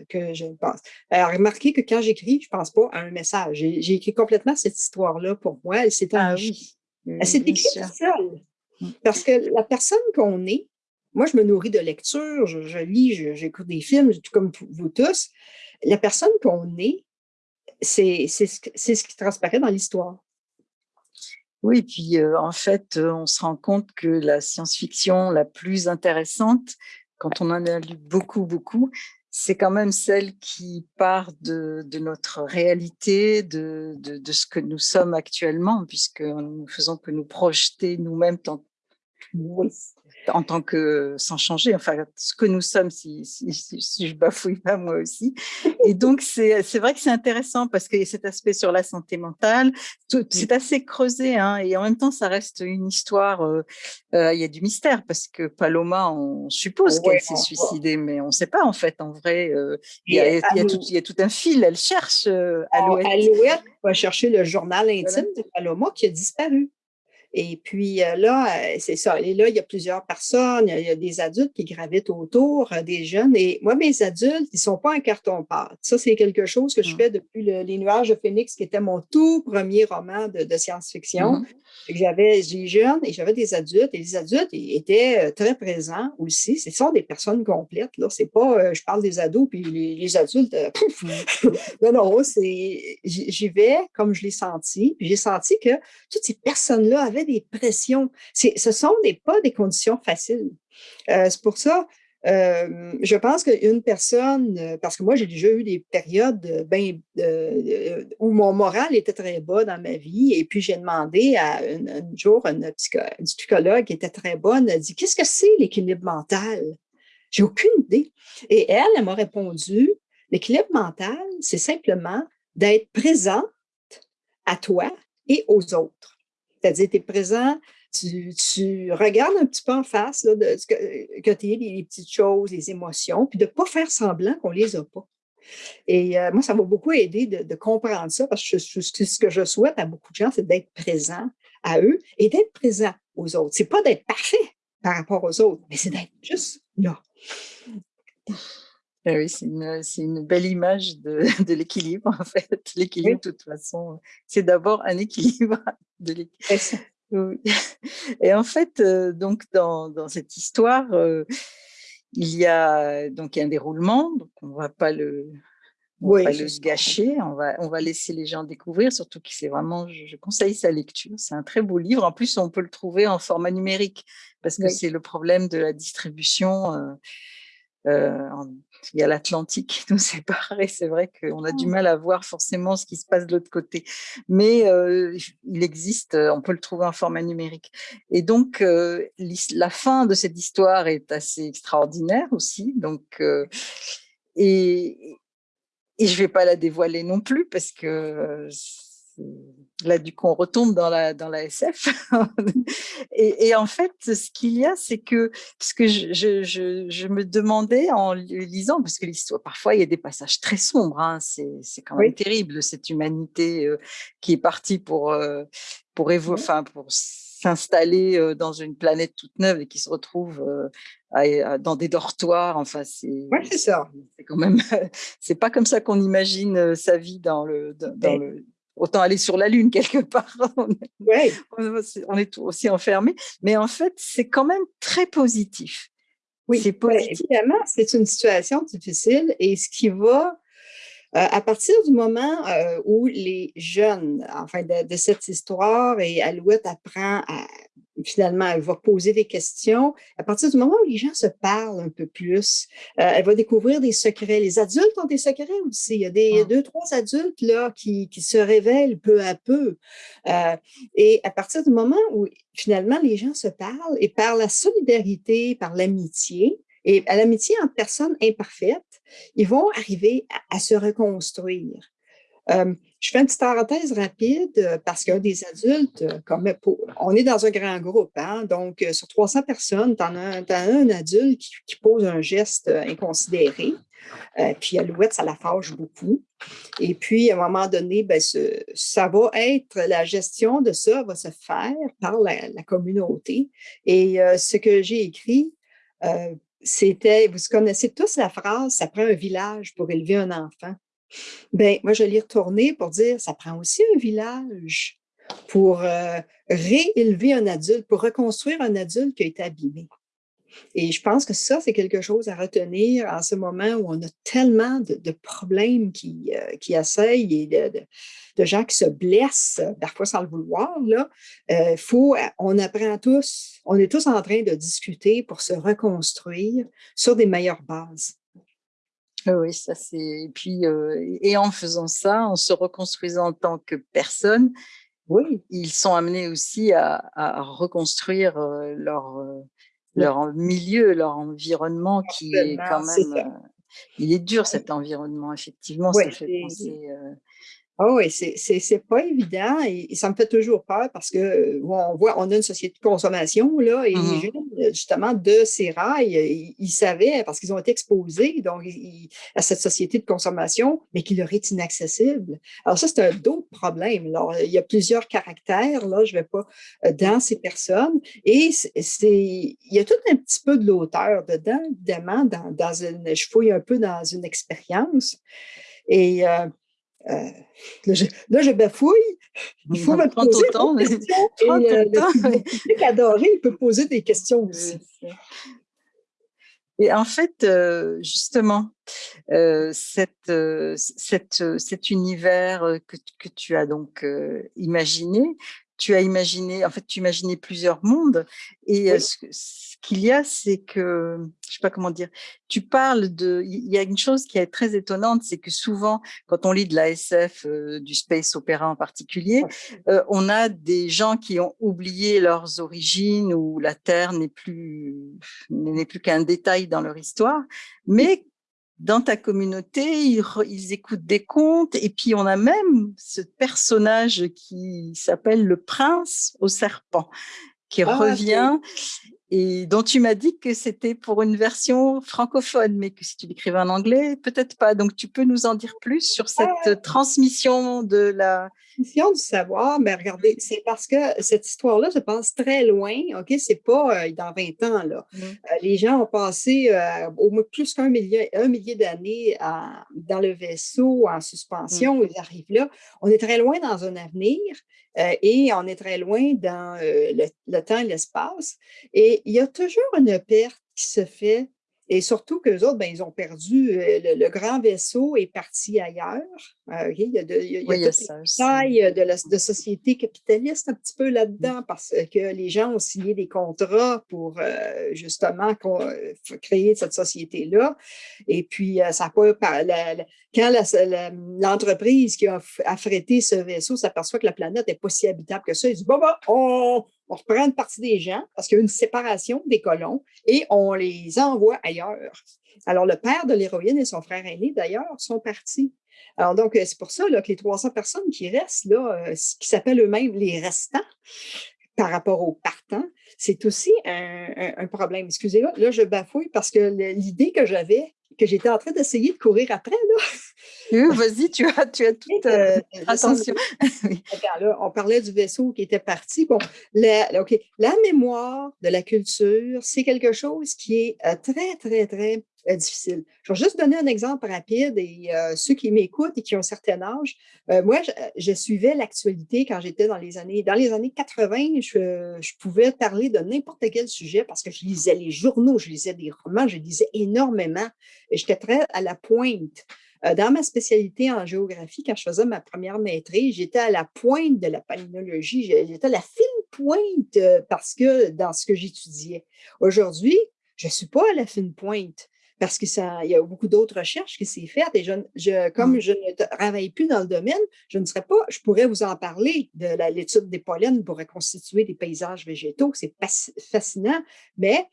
que je pense. Alors, remarquez que quand j'écris, je ne pense pas à un message. J'ai écrit complètement cette histoire-là pour moi. Elle s'est ah, Elle s'est écrite seule. Mmh. Parce que la personne qu'on est, moi, je me nourris de lecture, je, lis, j'écoute des films, tout comme vous tous. La personne qu'on est, c'est ce, qui transparaît dans l'histoire. Oui, puis euh, en fait, euh, on se rend compte que la science-fiction la plus intéressante, quand on en a lu beaucoup, beaucoup, c'est quand même celle qui part de, notre réalité, de, ce que nous sommes actuellement, puisque nous faisons que nous projeter nous-mêmes Oui en tant que, sans changer, enfin, ce que nous sommes, si, je bafouille pas moi aussi. Et donc, c'est vrai que c'est intéressant parce qu'il y a cet aspect sur la santé mentale, c'est assez creusé, hein, et en même temps, ça reste une histoire, euh, euh, il y a du mystère parce que Paloma, on suppose qu'elle s'est suicidée, mais on ne sait pas en fait, en vrai, euh, il, y a, tout, un fil, elle cherche Alouette. Alouette va chercher le journal intime de Paloma qui a disparu. Et puis euh, là, euh, c'est ça. Et là, il y a plusieurs personnes, il y a, des adultes qui gravitent autour, euh, des jeunes. Et moi, mes adultes, ils sont pas en carton-pâte. Ça, c'est quelque chose que je mmh. fais depuis Les Nuages de Phoenix, qui était mon tout premier roman de, science-fiction. Mmh. J'avais des jeunes et j'avais des adultes. Et les adultes étaient très présents aussi. Ce sont des personnes complètes. Là, c'est pas, je parle des ados, puis les, adultes, mmh. non, non, c'est, j'y vais comme je l'ai senti. Puis j'ai senti que toutes ces personnes-là avaient des pressions. Ce sont pas des conditions faciles. Euh, c'est pour ça, euh, je pense qu'une personne, euh, parce que moi, j'ai déjà eu des périodes ben, où mon moral était très bas dans ma vie, et puis j'ai demandé à un jour une, psychologue qui était très bonne, elle dit Qu'est-ce que c'est l'équilibre mental J'ai aucune idée. Et elle, elle m'a répondu L'équilibre mental, c'est simplement d'être présente à toi et aux autres. C'est-à-dire, tu es présent, tu, regardes un petit peu en face de ce que, tu es, les, petites choses, les émotions, puis de ne pas faire semblant qu'on ne les a pas. Et euh, moi, ça m'a beaucoup aidé de, comprendre ça parce que ce que je souhaite à beaucoup de gens, c'est d'être présent à eux et d'être présent aux autres. C'est pas d'être parfait par rapport aux autres, mais c'est d'être juste là. Ah oui, c'est une, belle image de, l'équilibre, en fait. L'équilibre, de toute façon, c'est d'abord un équilibre de l'équilibre. Et en fait, euh, donc dans, cette histoire, euh, il y a donc un déroulement, donc on ne va pas le, le gâcher, on va, on va laisser les gens découvrir, surtout que c'est vraiment, je, conseille sa lecture, c'est un très beau livre. En plus, on peut le trouver en format numérique, parce que c'est le problème de la distribution. Euh, euh, il y a l'Atlantique qui nous sépare et c'est vrai qu'on a du mmh. mal à voir forcément ce qui se passe de l'autre côté. Mais euh, il existe, on peut le trouver en format numérique. Et donc, euh, la fin de cette histoire est assez extraordinaire aussi. Donc, et, et je ne vais pas la dévoiler non plus parce que là, du coup, on retombe dans la, dans la SF. et, en fait, ce qu'il y a, c'est que, ce que je, je, je, me demandais en lisant, parce que l'histoire, parfois, il y a des passages très sombres, hein, c'est quand même terrible, cette humanité euh, qui est partie pour, euh, pour, enfin, pour s'installer euh, dans une planète toute neuve et qui se retrouve dans des dortoirs. Enfin, c'est ça. C'est quand même, c'est pas comme ça qu'on imagine sa vie dans le, dans le autant aller sur la Lune quelque part. on, est, aussi enfermé. Mais en fait, c'est quand même très positif. Oui, c'est positif. évidemment, c'est une situation difficile et ce qui va, à partir du moment euh, où les jeunes, enfin, de, de, cette histoire, et Alouette apprend à, finalement, elle va poser des questions. À partir du moment où les gens se parlent un peu plus, euh, elle va découvrir des secrets. Les adultes ont des secrets aussi. Il y a des deux, trois adultes là qui, qui se révèlent peu à peu. Euh, et à partir du moment où finalement les gens se parlent et par la solidarité, par l'amitié, et à l'amitié entre personnes imparfaites, ils vont arriver à se reconstruire. Euh, je fais une petite parenthèse rapide euh, parce qu'un des adultes, euh, comme on est dans un grand groupe, hein, donc sur 300 personnes, tu as, un adulte qui, pose un geste inconsidéré. puis Alouette, ça la fâche beaucoup. Et puis, à un moment donné, ben, ça va être, la gestion de ça va se faire par la, communauté. Et ce que j'ai écrit, c'était, vous connaissez tous la phrase, ça prend un village pour élever un enfant. Ben, moi, je l'ai retourné pour dire, ça prend aussi un village pour euh, réélever un adulte, pour reconstruire un adulte qui a été abîmé. Et je pense que ça, c'est quelque chose à retenir en ce moment où on a tellement de, problèmes qui, euh, qui essayent et de, gens qui se blessent, parfois sans le vouloir. Là, euh, faut, on apprend tous, on est tous en train de discuter pour se reconstruire sur des meilleures bases. Oui, ça c'est. Et puis, euh, et en faisant ça, en se reconstruisant en tant que personne, Oui. Ils sont amenés aussi à, reconstruire leur, leur milieu, leur environnement qui est quand même... il est dur cet environnement, effectivement, ça fait penser... Ah oui, c'est pas évident et, ça me fait toujours peur parce que on voit, on a une société de consommation là et les mmh gens, justement, de ces rails, ils, savaient parce qu'ils ont été exposés donc à cette société de consommation, mais qui leur est inaccessible. Alors ça, c'est un autre problème. Alors, il y a plusieurs caractères, là, je vais pas euh, dans ces personnes et c'est, il y a tout un petit peu de l'auteur dedans, évidemment, dans, dans une, je fouille un peu dans une expérience et euh, euh, là, je, bafouille. Il faut me poser des temps, questions. Et euh, le public adoré, il peut poser des questions aussi. Et en fait, euh, justement, cette, cette, cet univers que, que, tu as donc imaginé, tu as imaginé, en fait, tu imaginais plusieurs mondes. Et ce, qu'il y a, c'est que, je sais pas comment dire, tu parles de, il y a une chose qui est très étonnante, c'est que souvent, quand on lit de la SF, du space opéra en particulier, on a des gens qui ont oublié leurs origines ou la Terre n'est plus, n'est plus qu'un détail dans leur histoire, mais dans ta communauté, ils, écoutent des contes et puis on a même ce personnage qui s'appelle le prince au serpent qui ah, revient et dont tu m'as dit que c'était pour une version francophone, mais que si tu l'écrivais en anglais, peut-être pas. Donc, tu peux nous en dire plus sur cette ah. transmission de la... Transmission du savoir, mais regardez, c'est parce que cette histoire-là se passe très loin, OK? C'est pas euh, dans 20 ans, là. Mmh. Euh, les gens ont passé euh, au moins plus qu'un millier, un millier d'années dans le vaisseau en suspension, mmh. ils arrivent là. On est très loin dans un avenir et on est très loin dans le, le temps et l'espace. Et il y a toujours une perte qui se fait et surtout qu'eux autres, ben, ils ont perdu, euh, le, grand vaisseau est parti ailleurs. Euh, il y a, de, il y a, oui, taille de la de société capitaliste un petit peu là-dedans parce que les gens ont signé des contrats pour euh, justement créer cette société-là. Et puis, ça pas... quand l'entreprise qui a affrété ce vaisseau s'aperçoit que la planète n'est pas si habitable que ça, ils disent, bon, bon, on, on reprend une partie des gens parce qu'il y a une séparation des colons et on les envoie ailleurs. Alors, le père de l'héroïne et son frère aîné, d'ailleurs, sont partis. Alors, donc, euh, c'est pour ça que les 300 personnes qui restent, là, euh, qui s'appellent eux-mêmes les restants, par rapport aux partants, c'est aussi un, problème. Excusez-moi, là, je bafouille parce que l'idée que j'avais, que j'étais en train d'essayer de courir après, là, Vas-y, tu as, tu as toute euh, attention. là, on parlait du vaisseau qui était parti. Bon, la, la mémoire de la culture, c'est quelque chose qui est euh, très, très, très euh, difficile. Je vais juste donner un exemple rapide et ceux qui m'écoutent et qui ont un certain âge, moi, je, suivais l'actualité quand j'étais dans les années, dans les années 80, je, je pouvais parler de n'importe quel sujet parce que je lisais les journaux, je lisais des romans, je lisais énormément et j'étais très à la pointe. Euh, dans ma spécialité en géographie, quand je faisais ma première maîtrise, j'étais à la pointe de la palynologie, j'étais à la fine pointe euh, parce que dans ce que j'étudiais. Aujourd'hui, je ne suis pas à la fine pointe parce qu'il y a beaucoup d'autres recherches qui s'est faites et je, comme mmh. je ne travaille plus dans le domaine, je ne serais pas, je pourrais vous en parler de l'étude des pollens pour reconstituer des paysages végétaux, c'est fascinant, mais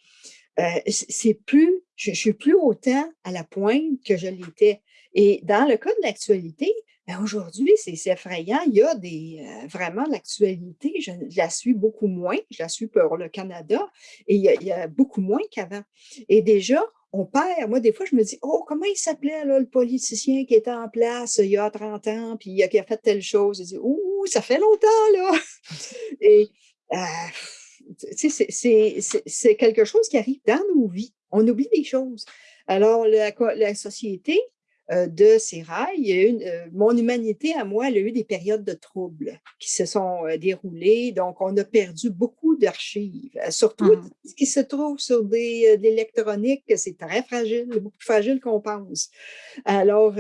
euh, c'est plus, je, ne suis plus autant à la pointe que je l'étais. Et dans le cas de l'actualité, ben, aujourd'hui, c'est effrayant. Il y a des, euh, vraiment l'actualité, je, la suis beaucoup moins. Je la suis pour le Canada et il y a, beaucoup moins qu'avant. Et déjà, on perd. Moi, des fois, je me dis, oh, comment il s'appelait le politicien qui était en place il y a 30 ans, puis qui a fait telle chose. Je dis, ouh, ça fait longtemps, là. Et euh, c'est quelque chose qui arrive dans nos vies. On oublie des choses. Alors, la, la société, euh, de ces rails. Une, euh, mon humanité, à moi, elle a eu des périodes de troubles qui se sont euh, déroulées. Donc, on a perdu beaucoup d'archives, surtout mmh. ce qui se trouve sur des, de l'électronique, c'est très fragile, beaucoup plus fragile qu'on pense. Alors,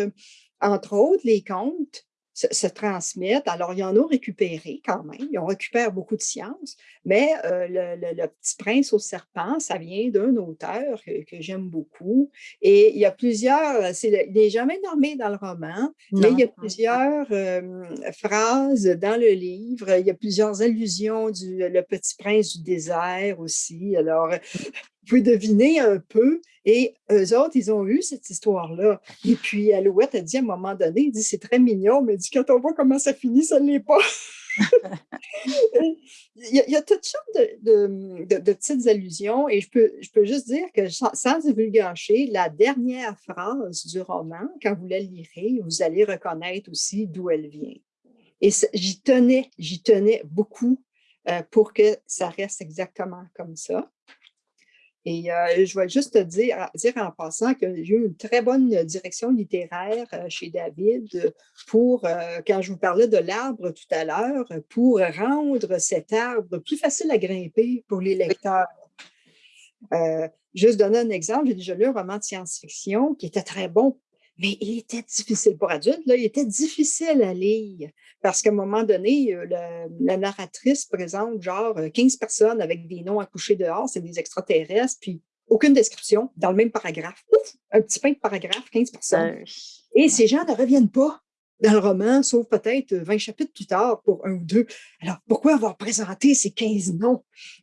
entre autres, les comptes, se, transmettent. Alors, ils en ont récupéré quand même. Ils ont récupéré beaucoup de sciences, mais euh, le, Petit Prince au serpent, ça vient d'un auteur que, j'aime beaucoup. Et il y a plusieurs, il n'est jamais nommé dans le roman, mais il y a plusieurs euh, phrases dans le livre. Il y a plusieurs allusions du Le Petit Prince du désert aussi. Alors, vous pouvez deviner un peu. Et eux autres, ils ont eu cette histoire-là. Et puis, Alouette a dit à un moment donné, il dit, c'est très mignon, mais il dit, quand on voit comment ça finit, ça ne l'est pas. il, y a, toutes sortes de, petites allusions et je peux, je peux juste dire que sans, sans la dernière phrase du roman, quand vous la lirez, vous allez reconnaître aussi d'où elle vient. Et j'y tenais, j'y tenais beaucoup euh, pour que ça reste exactement comme ça. Et euh, je vais juste te dire, dire en passant que j'ai eu une très bonne direction littéraire euh, chez David pour, euh, quand je vous parlais de l'arbre tout à l'heure, pour rendre cet arbre plus facile à grimper pour les lecteurs. juste donner un exemple, j'ai déjà lu un roman de science-fiction qui était très bon mais il était difficile pour adultes, là, il était difficile à lire parce qu'à un moment donné, euh, la, narratrice présente genre 15 euh, personnes avec des noms accouchés dehors, c'est des extraterrestres, puis aucune description dans le même paragraphe. Ouf, un petit pain de paragraphe, 15 personnes. Ben Et ces gens ne reviennent pas dans le roman, sauf peut-être 20 chapitres plus tard pour un ou deux. Alors, pourquoi avoir présenté ces 15 noms?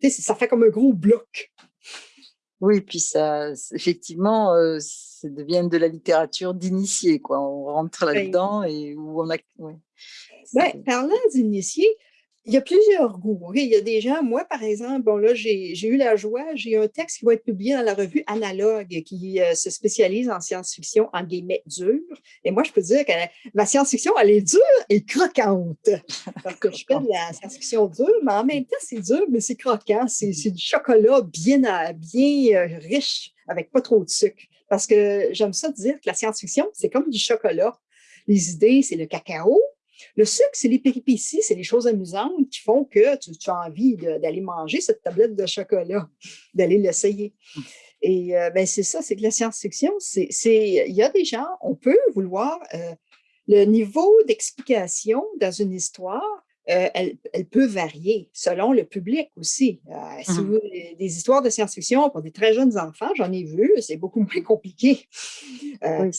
Ça fait comme un gros bloc. Oui, puis ça, effectivement, euh, ça devient de la littérature d'initié, quoi. On rentre là-dedans et où on a. Ben, parlant d'initié, il y a plusieurs goûts. Il y a des gens, moi, par exemple, bon, là, j'ai eu la joie, j'ai un texte qui va être publié dans la revue Analogue qui euh, se spécialise en science-fiction, en guillemets, dure. Et moi, je peux dire que ma science-fiction, elle est dure et croquante. Parce que je fais de la science-fiction dure, mais en même temps, c'est dur, mais c'est croquant. C'est du chocolat bien, bien euh, riche, avec pas trop de sucre. Parce que j'aime ça dire que la science-fiction, c'est comme du chocolat. Les idées, c'est le cacao, le sucre, c'est les péripéties, c'est les choses amusantes qui font que tu, as envie d'aller manger cette tablette de chocolat, d'aller l'essayer. Et euh, ben, c'est ça, c'est que la science-fiction, c'est, il y a des gens, on peut vouloir euh, le niveau d'explication dans une histoire, euh, elle, peut varier selon le public aussi. si mmh vous, des histoires de science-fiction pour des très jeunes enfants, j'en ai vu, c'est beaucoup moins compliqué. oui,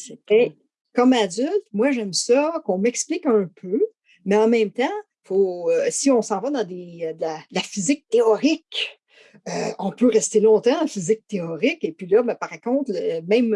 comme adulte, moi, j'aime ça, qu'on m'explique un peu, mais en même temps, faut, euh, si on s'en va dans des, de, la, physique théorique, euh, on peut rester longtemps en physique théorique. Et puis là, ben, par contre, même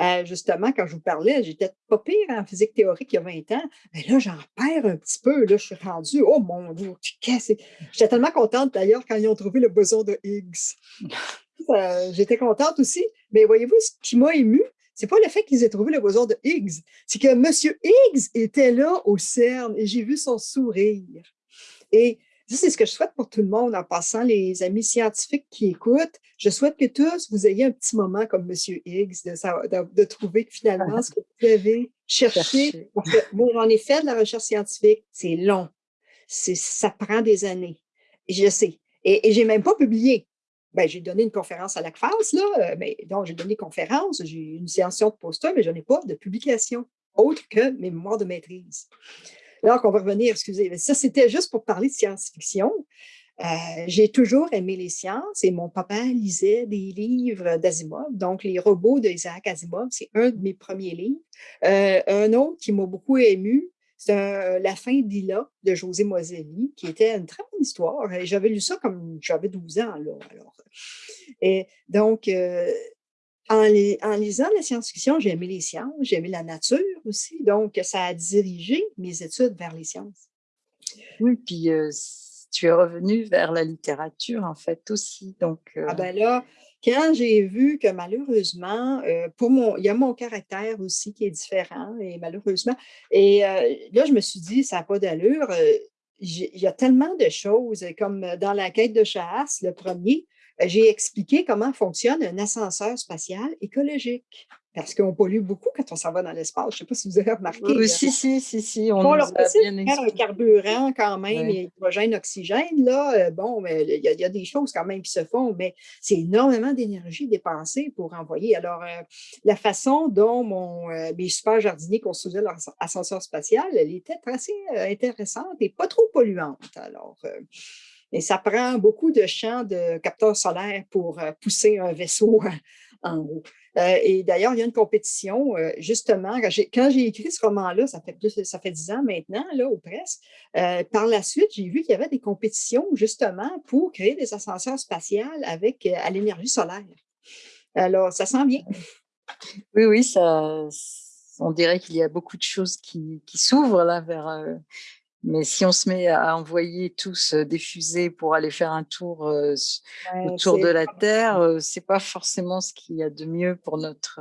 euh, justement, quand je vous parlais, j'étais pas pire en physique théorique il y a 20 ans. Mais là, j'en perds un petit peu. Là, je suis rendue, oh mon Dieu, J'étais tellement contente d'ailleurs quand ils ont trouvé le boson de Higgs. J'étais contente aussi. Mais voyez-vous, ce qui m'a ému, c'est pas le fait qu'ils aient trouvé le boson de Higgs, c'est que M. Higgs était là au CERN et j'ai vu son sourire. Et ça, c'est ce que je souhaite pour tout le monde en passant, les amis scientifiques qui écoutent. Je souhaite que tous vous ayez un petit moment comme M. Higgs, de, trouver que finalement, ce que vous avez cherché, parce que ai fait de la recherche scientifique, c'est long. Ça prend des années. Je sais. Et, et j'ai même pas publié. Ben, j'ai donné une conférence à l'ACFAS, là, euh, mais donc j'ai donné conférence, j'ai une séance de poster, mais je n'ai pas de publication autre que mes mémoires de maîtrise. Alors qu'on va revenir, excusez, ça c'était juste pour parler de science-fiction. Euh, j'ai toujours aimé les sciences et mon papa lisait des livres d'Asimov, donc Les robots d'Isaac Asimov, c'est un de mes premiers livres. Euh, un autre qui m'a beaucoup ému, c'est La fin d'Ila de José Moselli, qui était une très bonne histoire. J'avais lu ça comme j'avais 12 ans. Là, alors. Et donc, euh, en, lisant la science-fiction, j'ai aimé les sciences, j'ai aimé la nature aussi. Donc, ça a dirigé mes études vers les sciences. Oui, puis euh, tu es revenu vers la littérature, en fait, aussi. Donc, euh, Ah ben là, quand j'ai vu que malheureusement, euh, pour mon, il y a mon caractère aussi qui est différent, et malheureusement, et euh, là, je me suis dit, ça n'a pas d'allure. Euh, il y a tellement de choses, comme dans la quête de chasse, le premier, j'ai expliqué comment fonctionne un ascenseur spatial écologique. Parce qu'on pollue beaucoup quand on s'en va dans l'espace. Je ne sais pas si vous avez remarqué. Oui, si, si, si, si. On, leur possible faire un carburant quand même, hydrogène, oxygène, là, euh, bon, il y, a des choses quand même qui se font, mais c'est énormément d'énergie dépensée pour envoyer. Alors, euh, la façon dont mon, euh, mes super jardiniers construisaient leur ascenseur spatial, elle était assez intéressante et pas trop polluante. Alors, et ça prend beaucoup de champs de capteurs solaires pour pousser un vaisseau en haut. Euh, et d'ailleurs, il y a une compétition, euh, justement, quand j'ai écrit ce roman-là, ça fait ça fait dix ans maintenant, là, ou presque, euh, par la suite, j'ai vu qu'il y avait des compétitions, justement, pour créer des ascenseurs spatials avec à l'énergie solaire. Alors, ça sent bien. Oui, oui, ça, on dirait qu'il y a beaucoup de choses qui, qui s'ouvrent là vers mais si on se met à envoyer tous des fusées pour aller faire un tour autour de la Terre, c'est pas forcément ce qu'il y a de mieux pour notre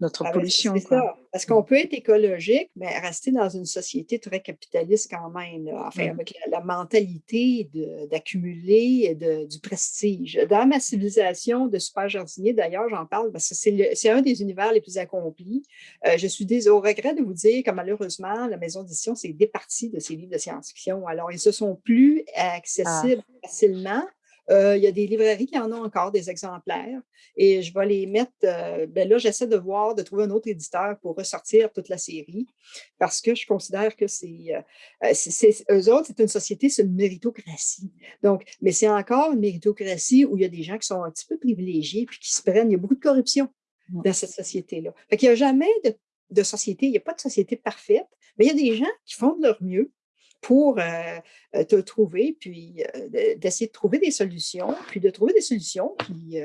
notre ah ben, pollution. C'est ça. Parce qu'on peut être écologique, mais rester dans une société très capitaliste quand même, enfin, avec la, mentalité d'accumuler du prestige. Dans ma civilisation de super jardinier, d'ailleurs, j'en parle parce que c'est un des univers les plus accomplis. Euh, je suis des, au regret de vous dire que malheureusement, la maison d'édition s'est départie de ces livres de science-fiction. Alors, ils se sont plus ah. accessibles facilement euh, il y a des librairies qui en ont encore des exemplaires et je vais les mettre. Euh, ben là, j'essaie de voir, de trouver un autre éditeur pour ressortir toute la série parce que je considère que c'est. Euh, eux autres, c'est une société, c'est une méritocratie. Donc, mais c'est encore une méritocratie où il y a des gens qui sont un petit peu privilégiés puis qui se prennent. Il y a beaucoup de corruption dans cette société-là. Fait qu'il n'y a jamais de, de société, il n'y a pas de société parfaite, mais il y a des gens qui font de leur mieux pour euh, euh, te trouver, puis euh, d'essayer de trouver des solutions, puis de trouver des solutions. Puis,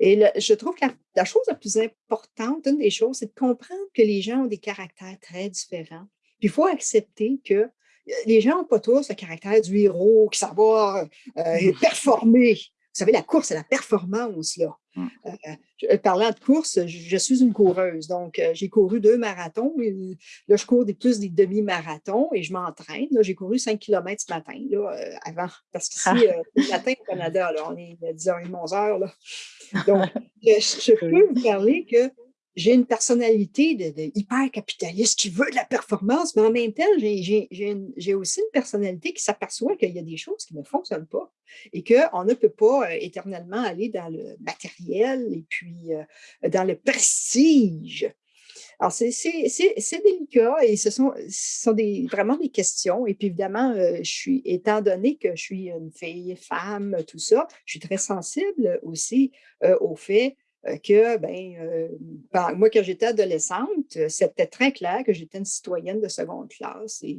et je trouve que la, chose la plus importante, une des choses, c'est de comprendre que les gens ont des caractères très différents. Puis il faut accepter que les gens n'ont pas tous le caractère du héros qui savoir performer. Vous savez, la course, c'est la performance, là. Mmh. Euh, parlant de course, je, suis une coureuse. Donc, euh, j'ai couru deux marathons. là, je cours des, plus des demi-marathons et je m'entraîne. J'ai couru 5 km ce matin, là, euh, avant. Parce que ah. le matin au Canada, là, on est à 10h30, 11h. Là. Donc, je, peux vous parler que j'ai une personnalité de, hyper capitaliste qui veut de la performance, mais en même temps, j'ai aussi une personnalité qui s'aperçoit qu'il y a des choses qui ne fonctionnent pas et qu'on ne peut pas euh, éternellement aller dans le matériel et puis euh, dans le prestige. Alors, c'est délicat et ce sont, sont des, vraiment des questions. Et puis, évidemment, euh, je suis, étant donné que je suis une fille, femme, tout ça, je suis très sensible aussi au fait que, ben, euh, moi, quand j'étais adolescente, euh, c'était très clair que j'étais une citoyenne de seconde classe et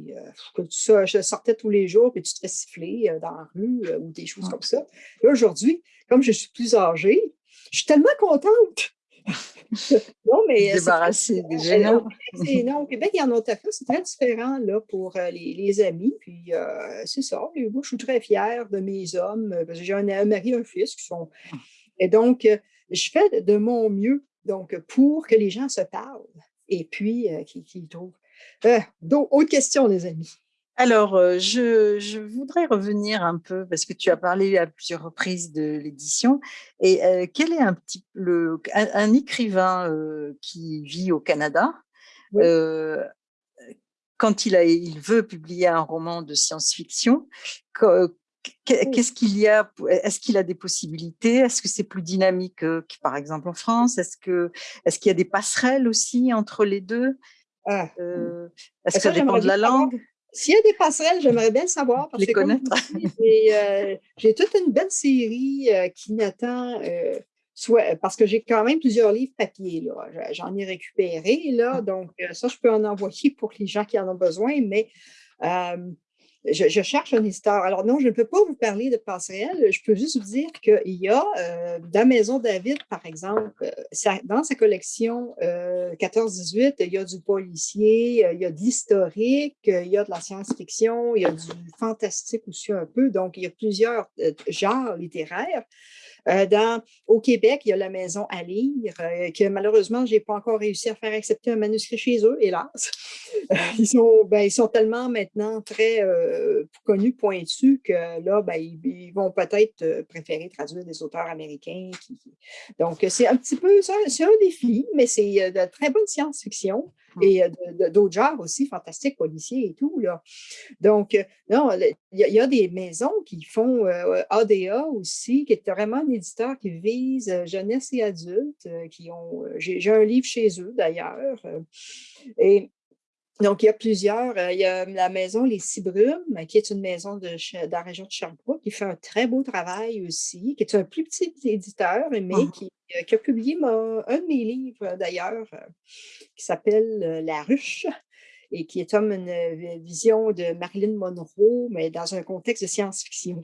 que ça, je sortais tous les jours et tu te fais siffler dans la rue ou des choses comme ça. Et aujourd'hui, comme je suis plus âgée, je suis tellement contente. non, mais. Débarrassée des Non, au Québec et en Ontario, c'est très différent là, pour les, les amis. Puis c'est ça. moi, je suis très fière de mes hommes parce que j'ai un, un mari et un fils qui sont. Et donc, je fais de mon mieux donc, pour que les gens se parlent et puis euh, qu'ils trouvent. Euh, autre question, les amis. Alors, euh, je, voudrais revenir un peu, parce que tu as parlé à plusieurs reprises de l'édition, et quel est un petit le, un, écrivain qui vit au Canada, quand il, a, il veut publier un roman de science-fiction, Qu'est-ce qu'il y a Est-ce qu'il a des possibilités? Est-ce que c'est plus dynamique que, par exemple en France? Est-ce que est-ce qu'il y a des passerelles aussi entre les deux? Ah, euh, Est-ce que ça dépend de la langue? S'il y a des passerelles, j'aimerais bien le savoir. Parce les connaître. Euh, j'ai toute une belle série euh, qui n'attend soit parce que j'ai quand même plusieurs livres papier. J'en ai récupéré là, mmh. donc ça je peux en envoyer pour les gens qui en ont besoin, mais je, cherche un histoire. Alors non, je ne peux pas vous parler de passerelle. Je peux juste vous dire qu'il y a euh, dans Maison David, par exemple, euh, dans sa collection 14-18, euh, il y a du policier, il y a de l'historique, il y a de la science-fiction, il y a du fantastique aussi un peu. Donc, il y a plusieurs genres littéraires. Euh, au Québec, il y a la maison à lire, euh, que malheureusement, je n'ai pas encore réussi à faire accepter un manuscrit chez eux, hélas. ils, sont, ben, ils sont tellement maintenant très euh, connus, pointus, que là, ben, ils, vont peut-être préférer traduire des auteurs américains. Donc, c'est un petit peu, c'est un défi, mais c'est de très bonne science-fiction et d'autres genres aussi, fantastiques, policiers et tout. Là. Donc, non, il y, a des maisons qui font ADA aussi, qui est vraiment un éditeur qui vise jeunesse et adultes, qui ont, j'ai un livre chez eux d'ailleurs, et donc, il y a plusieurs. Il y a la maison Les Cibrumes, qui est une maison de, la région de Sherbrooke, qui fait un très beau travail aussi, qui est un plus petit éditeur, mais mmh qui, a publié un de mes livres d'ailleurs, qui s'appelle La Ruche, et qui est comme une vision de Marilyn Monroe, mais dans un contexte de science-fiction.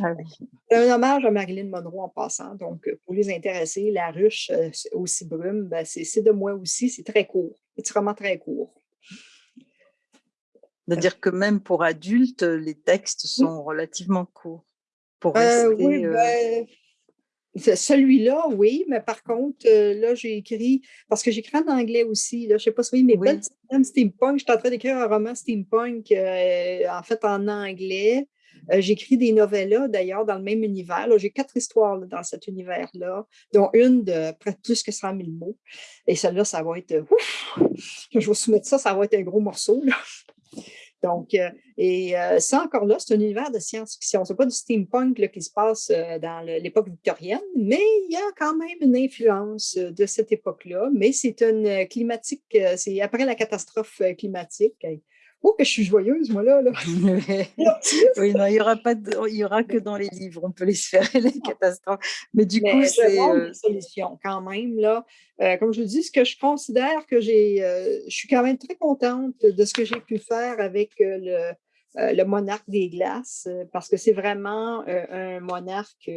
Ah c'est un hommage à Marilyn Monroe en passant. Donc, pour les intéressés, La Ruche aux Cibrumes, ben, c'est de moi aussi. C'est très court. C'est vraiment très court. C'est-à-dire que même pour adultes, les textes sont relativement courts. Pour euh, oui, ben, celui-là, oui, mais par contre, là, j'ai écrit, parce que j'écris en anglais aussi, là, je ne sais pas si vous voyez, mes oui. steampunk, je suis en train d'écrire un roman steampunk, euh, en fait, en anglais. J'écris des novellas, d'ailleurs, dans le même univers. J'ai quatre histoires dans cet univers-là, dont une de près plus que 100 000 mots. Et celle-là, ça va être, ouf, je vais vous soumettre ça, ça va être un gros morceau. Là. Donc, euh, et euh, ça encore là, c'est un univers de science-fiction. Ce n'est pas du steampunk qui se passe euh, dans l'époque victorienne, mais il y a quand même une influence de cette époque-là. Mais c'est une climatique, c'est après la catastrophe climatique. Oh, que je suis joyeuse, moi, là. oui, non, il n'y aura, pas il y aura que dans les livres, on peut les faire, les catastrophes. Mais du coup, c'est... une solution quand même, là. comme je dis, ce que je considère que j'ai... je suis quand même très contente de ce que j'ai pu faire avec le, le monarque des glaces, parce que c'est vraiment un monarque,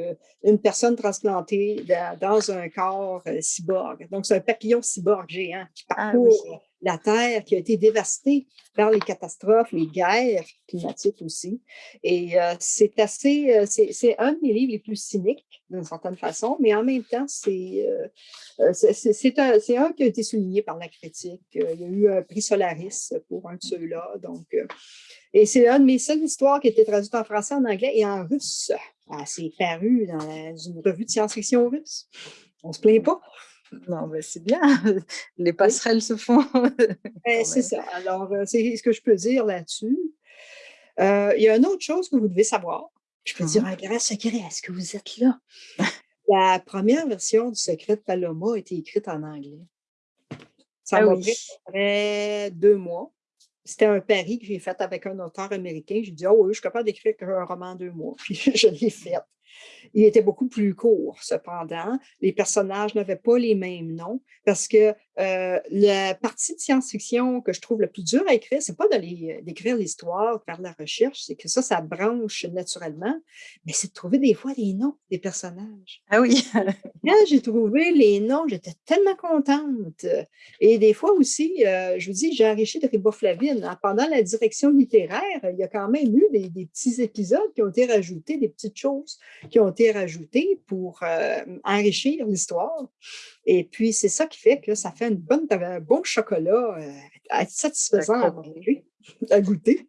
une personne transplantée dans, un corps cyborg. Donc, c'est un papillon cyborg géant qui ah parcourt la Terre qui a été dévastée par les catastrophes, les guerres climatiques aussi. Et euh, c'est assez, euh, c'est un de mes livres les plus cyniques d'une certaine façon, mais en même temps, c'est euh, un, un, qui a été souligné par la critique. Il y a eu un prix Solaris pour un de ceux-là. Donc, et c'est un de mes seules histoires qui a été traduite en français, en anglais et en russe. Ah, c'est paru dans une revue de science-fiction russe. On se plaint pas. Non, mais c'est bien, les passerelles se font. Ben, c'est ça. Alors, euh, c'est ce que je peux dire là-dessus. Euh, il y a une autre chose que vous devez savoir. Je peux dire mmh un grand secret. Est-ce que vous êtes là? La première version du Secret de Paloma a été écrite en anglais. Ça ah m'a pris après deux mois. C'était un pari que j'ai fait avec un auteur américain. J'ai dit, oh oui, je suis capable d'écrire un roman en deux mois. Puis je l'ai fait. Il était beaucoup plus court, cependant. Les personnages n'avaient pas les mêmes noms parce que euh, la partie de science-fiction que je trouve le plus dur à écrire, c'est pas d'aller euh, d'écrire l'histoire, faire de la recherche, c'est que ça, ça branche naturellement, mais c'est de trouver des fois les noms des personnages. Ah oui! Quand j'ai trouvé les noms, j'étais tellement contente. Et des fois aussi, euh, je vous dis, j'ai enrichi de riboflavine. Hein. Pendant la direction littéraire, il y a quand même eu des, des, petits épisodes qui ont été rajoutés, des petites choses qui ont été rajoutées pour enrichir l'histoire. Et puis, c'est ça qui fait que ça fait une bonne, un bon chocolat euh, satisfaisant à, goûter.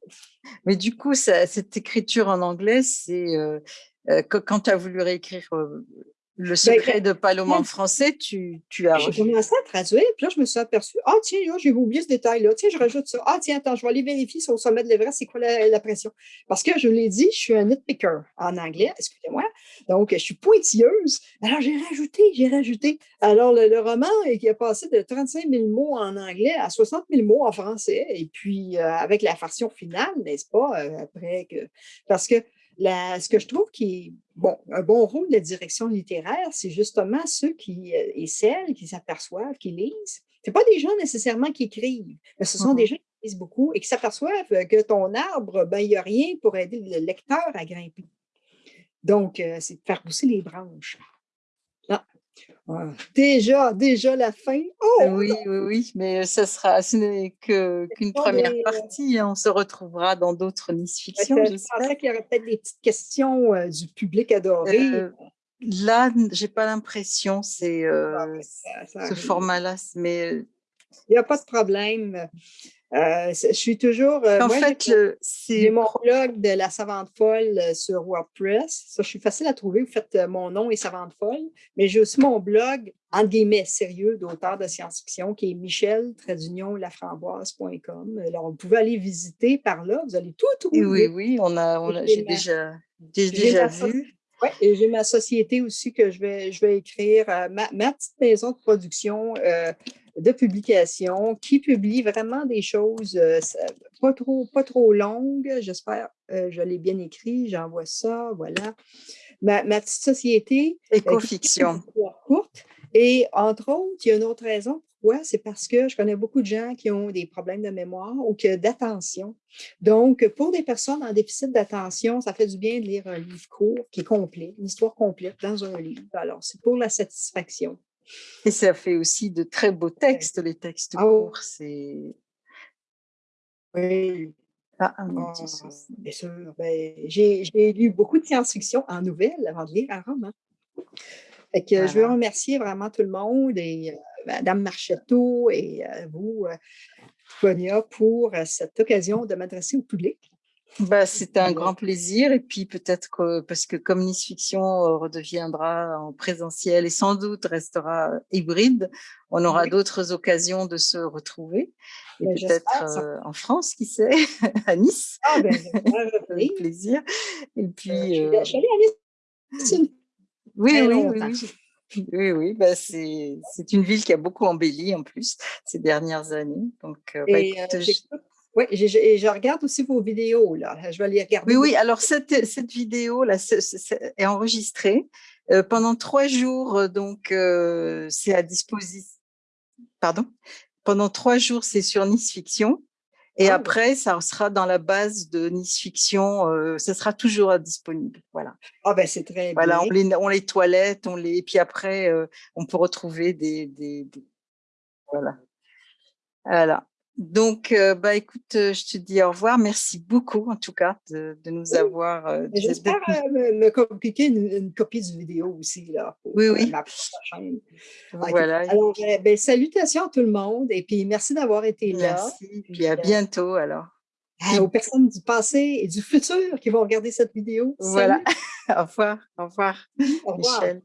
Mais du coup, cette écriture en anglais, c'est euh, euh, quand tu as voulu réécrire le ben, secret de Paloma en français, tu, tu as... J'ai commencé à traduire, puis là, je me suis aperçue, ah tiens, j'ai oublié ce détail-là, tiens, je rajoute ça. Ah tiens, attends, je vais aller vérifier sur le sommet de l'Everest, c'est quoi la, pression. Parce que, je l'ai dit, je suis un nitpicker en anglais, excusez-moi, donc je suis pointilleuse. Alors, j'ai rajouté, j'ai rajouté. Alors, le, roman qui a passé de 35 000 mots en anglais à 60 000 mots en français, et puis euh, avec la version finale, n'est-ce pas, euh, après que... Parce que ce que je trouve qui est bon, un bon rôle de direction littéraire, c'est justement ceux qui, euh, et celles qui s'aperçoivent, qui lisent. Ce pas des gens nécessairement qui écrivent, mais ce sont des mmh gens qui lisent beaucoup et qui s'aperçoivent que ton arbre, ben, il n'y a rien pour aider le lecteur à grimper. Donc, euh, c'est de faire pousser les branches. Déjà, déjà la fin. Oh, oui, oui, oui, mais ce sera, ce n'est qu'une première partie. Hein. On se retrouvera dans d'autres Nice Fiction. Je pensais qu'il y aurait peut-être des petites questions euh, du public adoré. Euh, Là, j'ai pas l'impression, c'est Ah, euh, ben, ce format-là, mais Il y a pas de problème. C'est je suis toujours, heu, en moi fait, c'est mon blog de la savante folle, heu, sur WordPress. Ça, je suis facile à trouver. Vous faites, mon nom et savante folle, mais j'ai aussi mon blog, entre guillemets, «sérieux» d'auteur de science-fiction qui est michel-laframboise.com. Alors, vous pouvez aller visiter par là, vous allez tout oui, oui, trouver. oui, on a on Et a j'ai déjà vu. ouais et j'ai ma société aussi que je vais je vais écrire, ma ma petite maison de production, de publication qui publie vraiment des choses, heu, ça pas trop pas trop longues, j'espère. Heu, je l'ai bien écrit, j'envoie ça, voilà. Ma ma petite société, Écofiction. histoires courtes et entre autres, il y a une autre raison pourquoi, c'est parce que je connais beaucoup de gens qui ont des problèmes de mémoire ou que d'attention. Donc, pour des personnes en déficit d'attention, ça fait du bien de lire un livre court qui est complet, une histoire complète dans un livre. Alors, c'est pour la satisfaction. Et ça fait aussi de très beaux textes, les textes Ah courts, c'est oui. ah, un Ah, bien sûr. Ben, j'ai lu beaucoup de science-fiction en nouvelles avant de lire un roman. Fait que je veux remercier vraiment tout le monde et heu, madame Marchetto et heu, vous, heu, Tonia, pour, cette occasion de m'adresser au public. Bah, c'était un grand plaisir et puis peut-être que parce que comme Nice Fiction, heu, redeviendra en présentiel et sans doute restera hybride, on aura oui. d'autres occasions de se retrouver et Ben, peut-être, heu, en France, qui sait? À Nice, Ah ben, avec plaisir et puis, je allée à Nice oui, oui, oui, oui, oui, oui, bah, c'est une ville qui a beaucoup embelli en plus ces dernières années. Donc bah, écoute, je oui, et je regarde aussi vos vidéos là, je vais les Oui, regarder oui, beaucoup. alors cette ce c'est est enregistrée, heu, pendant 3 jours, heu, donc heu, c'est à disposi pardon? Pendant 3 jours, c'est sur Nice Fiction et Ah après ça sera dans la base de Nice Fiction, ça sera toujours, disponible, voilà. ah ben, c'est très Voilà, bien. on les on les toilette, on les et puis après, on peut retrouver des des des voilà. Voilà. Donc heu, bah, écoute, heu, je te dis au revoir. Merci beaucoup en tout cas de de nous Oui, avoir, de j'espère, me compliquer une une copie du vidéo aussi là pour, oui, oui. ma chaîne. OK. Voilà Alors, beh, salutations à tout le monde et puis merci d'avoir été là. merci, puis Puis, à bientôt alors. à aux Puis personnes du passé et du futur qui vont regarder cette vidéo. voilà, Salut! au revoir, au revoir Au revoir. Michel.